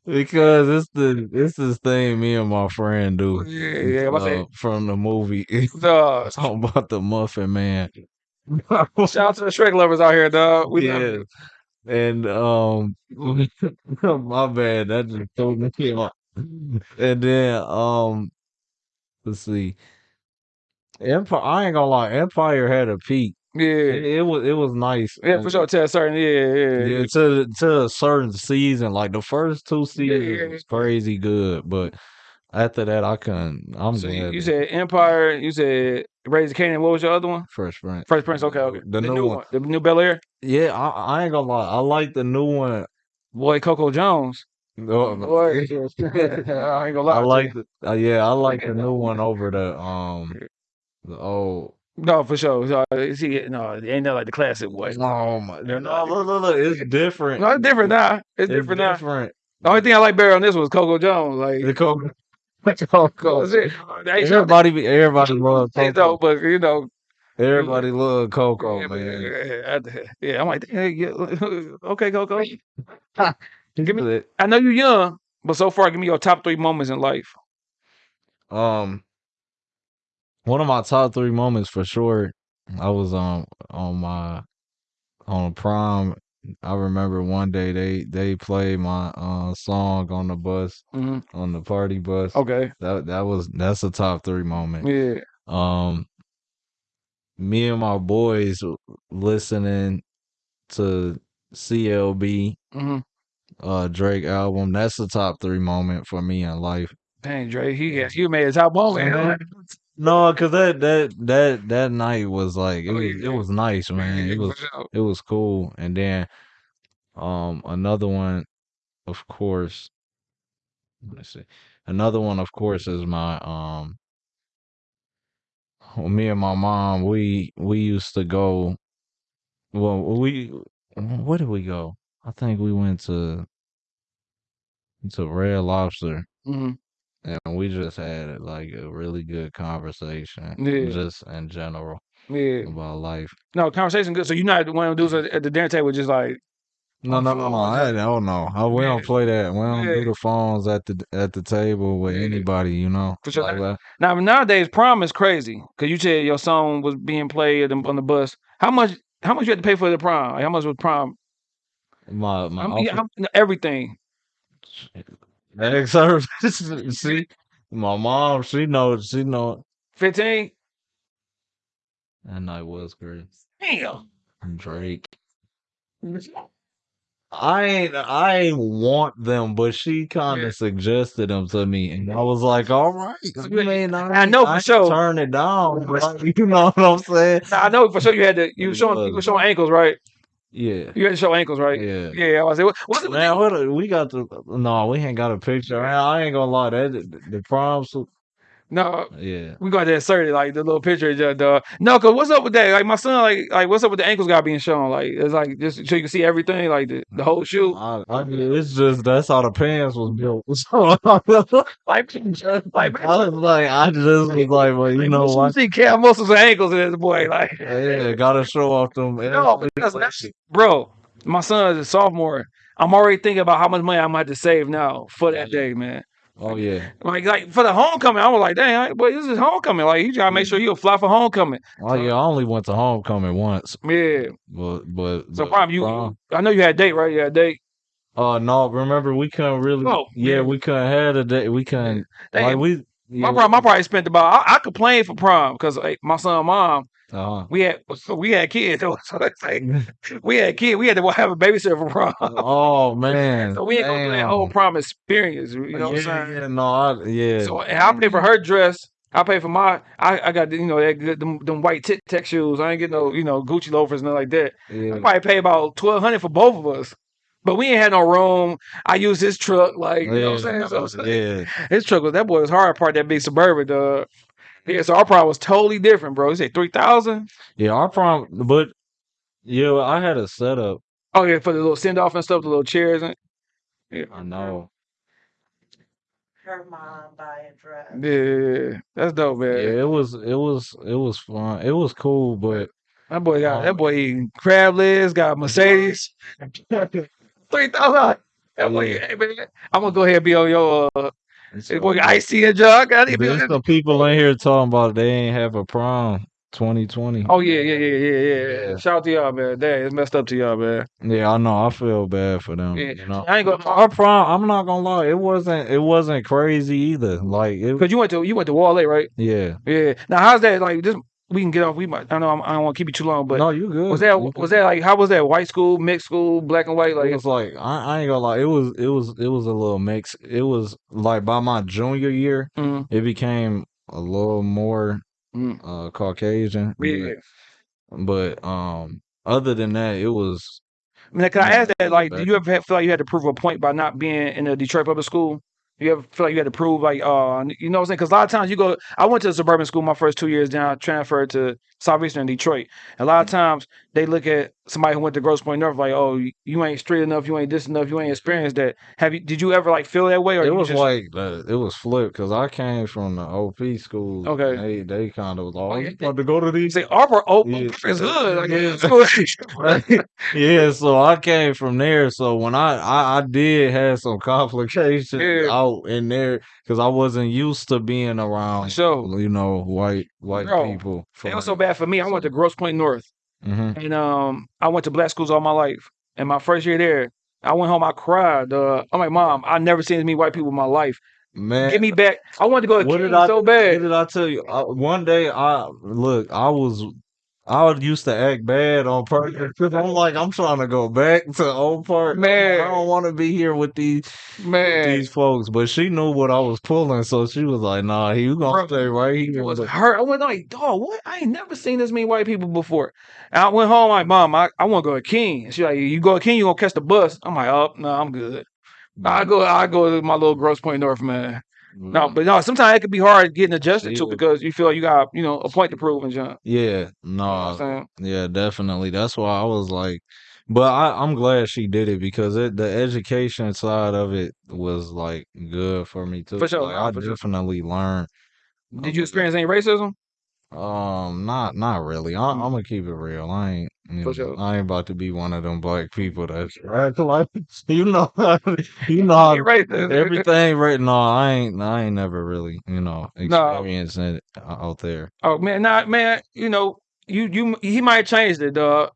because it's the it's this thing me and my friend do. yeah, yeah. I'm about to uh, from the movie say, dog. talking about the Muffin Man. Shout out to the Shrek lovers out here, dog. We love yeah. you. And um my bad, that just threw me off. And then um let's see. Empire I ain't gonna lie, Empire had a peak Yeah, It, it was it was nice. yeah, And- for sure. Tell certain, yeah, yeah, Yeah, to to a certain season, like the first two Yeah, seasons yeah, was crazy good, but after that, I couldn't. I'm So you, glad. you that said Empire, you said Raising Kanan. What was your other one? Fresh Prince. Fresh Prince. Okay, okay. The new one. the new Bel Air. Yeah, I, I ain't gonna lie. I like the new one. Boy, Coco Jones. No, Boy, I ain't gonna lie. I like the uh, yeah, I like the new one over the um the old. No for sure. So, uh, see, no, it ain't nothing like the classic boy. Oh my! No, look, look, look, it's different. No, it's different now. It's, It's different now. different. The only thing I like better on this was Coco Jones. Like The Coco. Coco. that's it. They ain't so- Everybody, be- everybody love they Coco. don't, but you know, Everybody love Coco, yeah, man. yeah, I- yeah, I'm like, hey, yeah, okay, Coco. Give me. I know you're young, but so far, give me your top three moments in life. Um, one of my top three moments for sure. I was um on my on prom. I remember one day they they played my uh song on the bus hmm on the party bus. Okay. That that was that's a top three moment. Yeah. Um, me and my boys listening to CLB hmm uh Drake album. That's the top three moment for me in life. Dang, Dre, he got you made a top moment. No, cause that that that that night was like it Oh, was it was nice, man. It was it was cool. And then um another one, of course. Let's see. Another one, of course, is my um. well, Me and my mom, we we used to go. Well, we where did we go? I think we went to to Red Lobster, hmm and we just had like a really good conversation, Yeah. just in general Yeah. about life. No, conversation good. So you're not one of those at at the dinner table just like No, no, no, no. Oh, I don't know. I, we don't play that. We don't Yeah. do the phones at the at the table with Yeah. anybody. You know. For sure. Like now nowadays prom is crazy because you said your song was being played on the bus. How much? How much you had to pay for the prom? Like, how much was prom? My my How many- outfit- how- everything. Egg service. See, my mom, she knows. She know Fifteen. that night was great. Damn. Drake. I ain't I ain't want them, but she kind of Yeah. suggested them to me, and I was like, "All right." I mean, I know for ain't sure. Turn it down, but you know what I'm saying? Now, I know for sure you had to. You were showing. You were showing ankles, right? Yeah, You had to show ankles, right? yeah. Yeah. I was like, what, what's it? Man, what a, we got the no, we ain't got a picture. Man, I ain't gonna lie, that the, the prom. No, Yeah, we got to insert it like the little picture. Just, uh, no, cause what's up with that? Like my son, like like what's up with the ankles got being shown? Like it's like just so you can see everything, like the, the whole shoe. I, I, it's just that's how the pants was built. So Like, like, I was like, I just was like, well, you like, know you what? see calf muscles and ankles in this boy, like. Yeah, gotta show off them. No, but that's, that's bro. My son is a sophomore. I'm already thinking about how much money I'm gonna have to save now for that day, man. Oh yeah, Like, like for the homecoming, I was like, dang, I- boy, this is homecoming. Like, you gotta make sure you fly for homecoming. oh yeah. I only went to homecoming once, Yeah. but but So, but prom, you, prom- I know you had a date, right? You had a date. Oh no! Remember, we couldn't really. Oh, yeah, yeah. we couldn't have a date. We couldn't. Dang, Like we. my Yeah, prom, I probably spent about. I, I complained for prom because like, my son, mom, uh-huh. we had we had kids. though. So it's like we had kids. We had to have a babysitter for prom. oh man. so we ain't going through that whole prom experience. You know what I'm saying? yeah, no, I, yeah. So and I pay for her dress. I pay for my. I, I got you know that good them, them white tit tech shoes. I ain't get no you know Gucci loafers nothing like that. I yeah. probably pay about twelve hundred for both of us. But we ain't had no room. I used his truck, like you know what I'm saying. So yeah. his truck was that boy was hard part that big suburban. Dog. Yeah, so our prom was totally different, bro. You say three thousand? Yeah, our prom, but yeah, I had a setup. Oh yeah, for the little send off and stuff, the little chairs and yeah. I know. Her mom buy a dress. yeah, that's dope, man. Yeah, it was, it was, it was fun. It was cool, but That boy got that Um, boy eating crab legs, got Mercedes. Three thousand. That boy, Yeah. hey, man, I'm gonna go ahead and be on your uh it's, hey, boy icy and jug. I need to there's some people in here talking about they ain't have a prom 2020. Oh yeah, yeah, yeah, yeah, yeah. Yeah. Shout out to y'all, man. Dang, it's messed up to y'all, man. Yeah, I know. I feel bad for them. Yeah. You know, I ain't gonna our prom. I'm not gonna lie. It wasn't. It wasn't crazy either. Like it. Cause you went to you went to Wall A, right? Yeah. Yeah. Now how's that like? Just we can get off. We might. I know I'm, I don't want to keep you too long, but no, you good. was that You was good. that like how was that white school, mixed school, black and white? Like It was like I, I ain't gonna lie. It was it was it was a little mix. It was like by my junior year, mm, it became a little more mm, uh Caucasian. yeah. But, but um, other than that, it was I mean, can I ask that? Like, do you ever feel like you had to prove a point by not being in a Detroit public school? You ever feel like you had to prove like, uh, you know what I'm saying? Because a lot of times you go, I went to a suburban school my first two years, then I transferred to Southeastern Detroit. A lot of Mm. times they look at somebody who went to Grosse Pointe North like, oh, you- ain't straight enough, you ain't this enough, you ain't experienced that. Have you? Did you ever like feel that way? Or it was just, like the, it was flipped because I came from the OP school. Okay. they they kind of was like, Oh, to go to these? say Arbor oh, Yeah. is uh, good. Like, Yeah. yeah, so I came from there. So when I I, I did have some complications Yeah. out in there because I wasn't used to being around, So you know, white white Bro, people. it was so bad for me. I went to Grosse Pointe North. Hmm And um, I went to black schools all my life. And my first year there, I went home. I cried. Uh, I'm like, Mom, I never seen as many white people in my life. Man, Get me back. I wanted to go to What King did I so What bad. did I tell you? I, one day, I look. I was, I would used to act bad on purpose I'm like, I'm trying to go back to old park. Man. I don't want to be here with these Man, these folks. But she knew what I was pulling, so she was like, Nah, you Bro, gonna stay right it was hurt. I went like, dog, what? I ain't never seen this many white people before. And I went home like, Mom, I, I want to go to King. She like, you go to King, you gonna catch the bus. I'm like, oh, no, I'm good. I go, I go to my little Grosse Pointe North, man. No, mm-hmm. but no, sometimes it could be hard getting adjusted to because you feel you got, you know, a point to prove and jump. yeah, You know no, yeah, definitely. That's why I was like, but I, I'm glad she did it because it, the education side of it was like good for me too. For sure, Like, I for sure. definitely learned. Did you experience any racism? Um, not not really. I, I'm gonna keep it real. I ain't, you Mm. For know, sure. I ain't about to be one of them black people that's act like you know, you know how racist. everything right now. I ain't, I ain't never really, you know, No. experienced it out there. Oh man, nah, man. You know, you you he might have changed it, dog.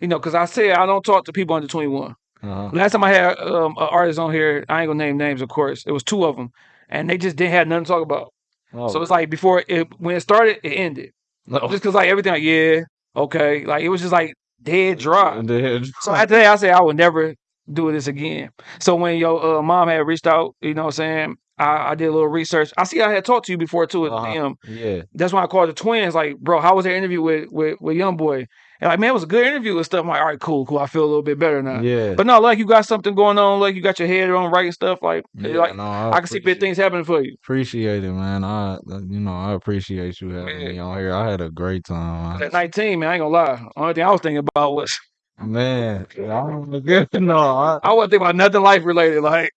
You know, because I said I don't talk to people under 21. Uh-huh. Last time I had um, an artist on here, I ain't gonna name names, of course. It was two of them, and they just didn't have nothing to talk about. Oh, So it's like before it when it started, it ended. no. Just because like everything, like yeah, okay, like it was just like dead dry. And then- So after that, I said I would never do this again. So when your uh, mom had reached out, you know what I'm saying? I, I did a little research. I see I had talked to you before too at Uh-huh. Yeah, That's why I called the twins. Like, bro, how was their interview with with with Young Boy? And like, man, it was a good interview and stuff. I'm like, all right, cool, cool. I feel a little bit better now. yeah. But no, like you got something going on, like you got your head on right and stuff. Like, yeah, like no, I can see big things happening for you. Appreciate it, man. I, uh, you know, I appreciate you having Man. me on here. I had a great time. At 19, man, I ain't gonna lie. Only thing I was thinking about was Man, I don't know. no, I, I wasn't thinking about nothing life related. Like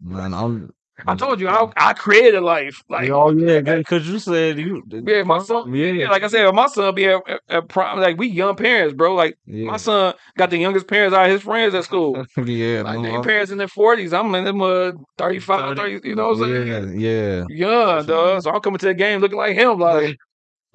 man, I'm. I told you, I I created life. Like oh yeah, because you said you. Yeah, my son- Yeah, Yeah, like I said, my son be at, at, at prime. Like we young parents, bro. Like yeah, my son got the youngest parents out of his friends at school. yeah. Like no, their parents in their forties. I'm in them uh 35, 30, you know what I'm saying? Yeah, yeah. Young, dog. So I'm coming to the game looking like him. Like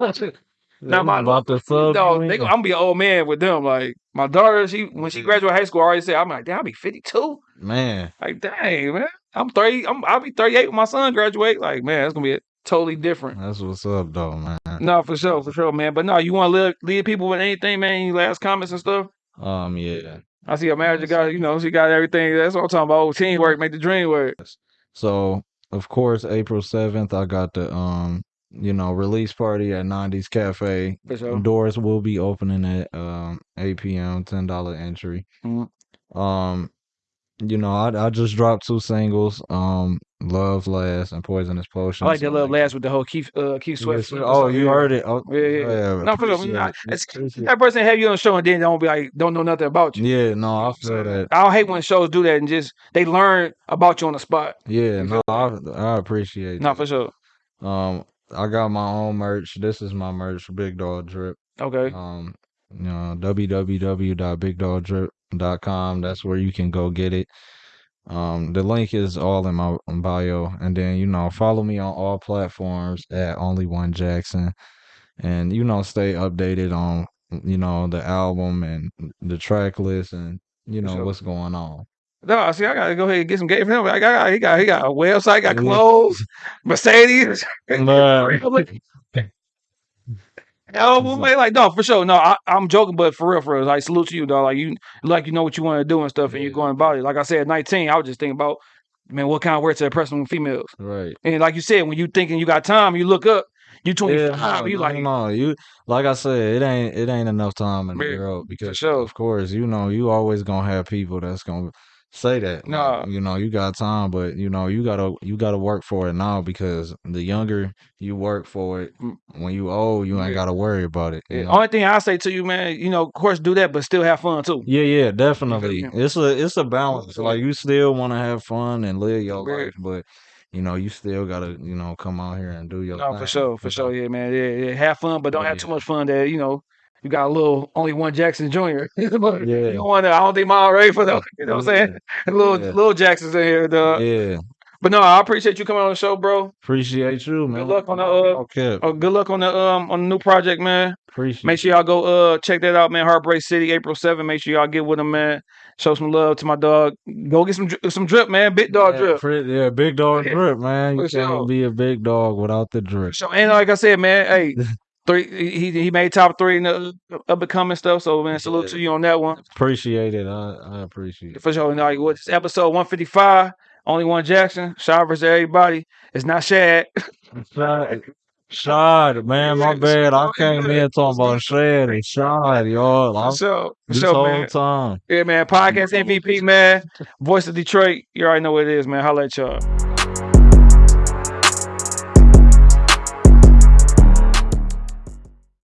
Now, my- about the sub. you they. I'm gonna be an old man with them. Like my daughter, she when she graduated high school, I already said, I'm like, damn, I'll be 52. man. Like, dang, man. I'm 30. I'm I'll be 38 when my son graduate. Like, man, it's gonna be totally different. That's what's up, though, man. No, for sure, for sure, man. But no, you want to lead, lead people with anything, man? Any last comments and stuff? Um, yeah. I see a manager got, you know, she got everything. That's what I'm talking about. Teamwork, make the dream work. So of course, April seventh, I got the um, you know, release party at 90s Cafe. For sure. Doors will be opening at um 8 p.m. Ten dollar entry. Mhm. Um, you know, I I just dropped two singles. Um, Love Last and Poisonous Potion. I like that little last with the whole Keith, uh, Keith Sweat. Oh, you heard it? Oh, Yeah, yeah. No, for sure. appreciate Nah, it. it's- Appreciate That person have you on the show and then don't be like, don't know nothing about you. Yeah, no, I feel that. I don't hate when shows do that and just they learn about you on the spot. Yeah, no, I I appreciate No, for sure. Um, I got my own merch. This is my merch, Big Dog Drip. Okay. Um, you know, www.bigdogdrip.com. That's where you can go get it. Um, the link is all in my bio, and then you know, follow me on all platforms at Only One Jackson, and you know, stay updated on you know the album and the track list and you know sure. what's going on. No, see, I gotta go ahead and get some game for him. I got, he got, he got a website, got clothes, Mercedes. Oh, well, man, like no, for sure. No, I, I'm joking, but for real, for real, like salute to you, dog. Like you, like you know what you want to do and stuff, and you're going about it. Like I said, 19, I was just thinking about, man, what kind of work to impress them females. Right. And like you said, when you thinking you got time, you look up, you 25, Yeah, you like, no, you like I said, it ain't it ain't enough time in the world because sure. of course, you know, you always gonna have people that's gonna say that. like, you know, you got time, but you know, you gotta you gotta work for it now because the younger you work for it, Mm. when you old, you ain't Yeah. gotta worry about it. Yeah, only thing I say to you, man, you know, of course, do that, but still have fun too. Yeah, yeah, definitely. me? It's a it's a balance. Like you still want to have fun and live your Yeah. life, but you know, you still gotta, you know, come out here and do your No, thing. for sure, for sure, yeah, man, yeah, yeah. Have fun, but don't have too much fun that you know you got a little only one Jackson Jr. Yeah. You don't want to. I don't think mom ready for them. You know what I'm saying? Little Yeah. little Jackson's in here, dog. Yeah. But no, I appreciate you coming on the show, bro. Appreciate you, man. Good luck on the, uh, okay. Oh, good luck on the um on the new project, man. Appreciate Make sure y'all go uh check that out, man. Heartbreak City, April 7th. Make sure y'all get with him, man. Show some love to my dog. Go get some some drip, man. Big dog yeah, drip. pre- yeah, big dog Yeah, drip, man. You can't be a big dog without the drip. So and like I said, man, hey, three he he made top three in the up and coming stuff. So man, salute Yeah. to you on that one. Appreciate it. I, I appreciate it. For sure. Now you what's episode 155? Only one Jackson. Shout versus everybody. It's not Shad. Shad, Shad, man, my bad. I Shad, came in talking about Shad and Shad, y'all. I'm. For this sure, whole man. time. Yeah, man. Podcast MVP, man. Voice of Detroit. You already know what it is, man. Holla at y'all.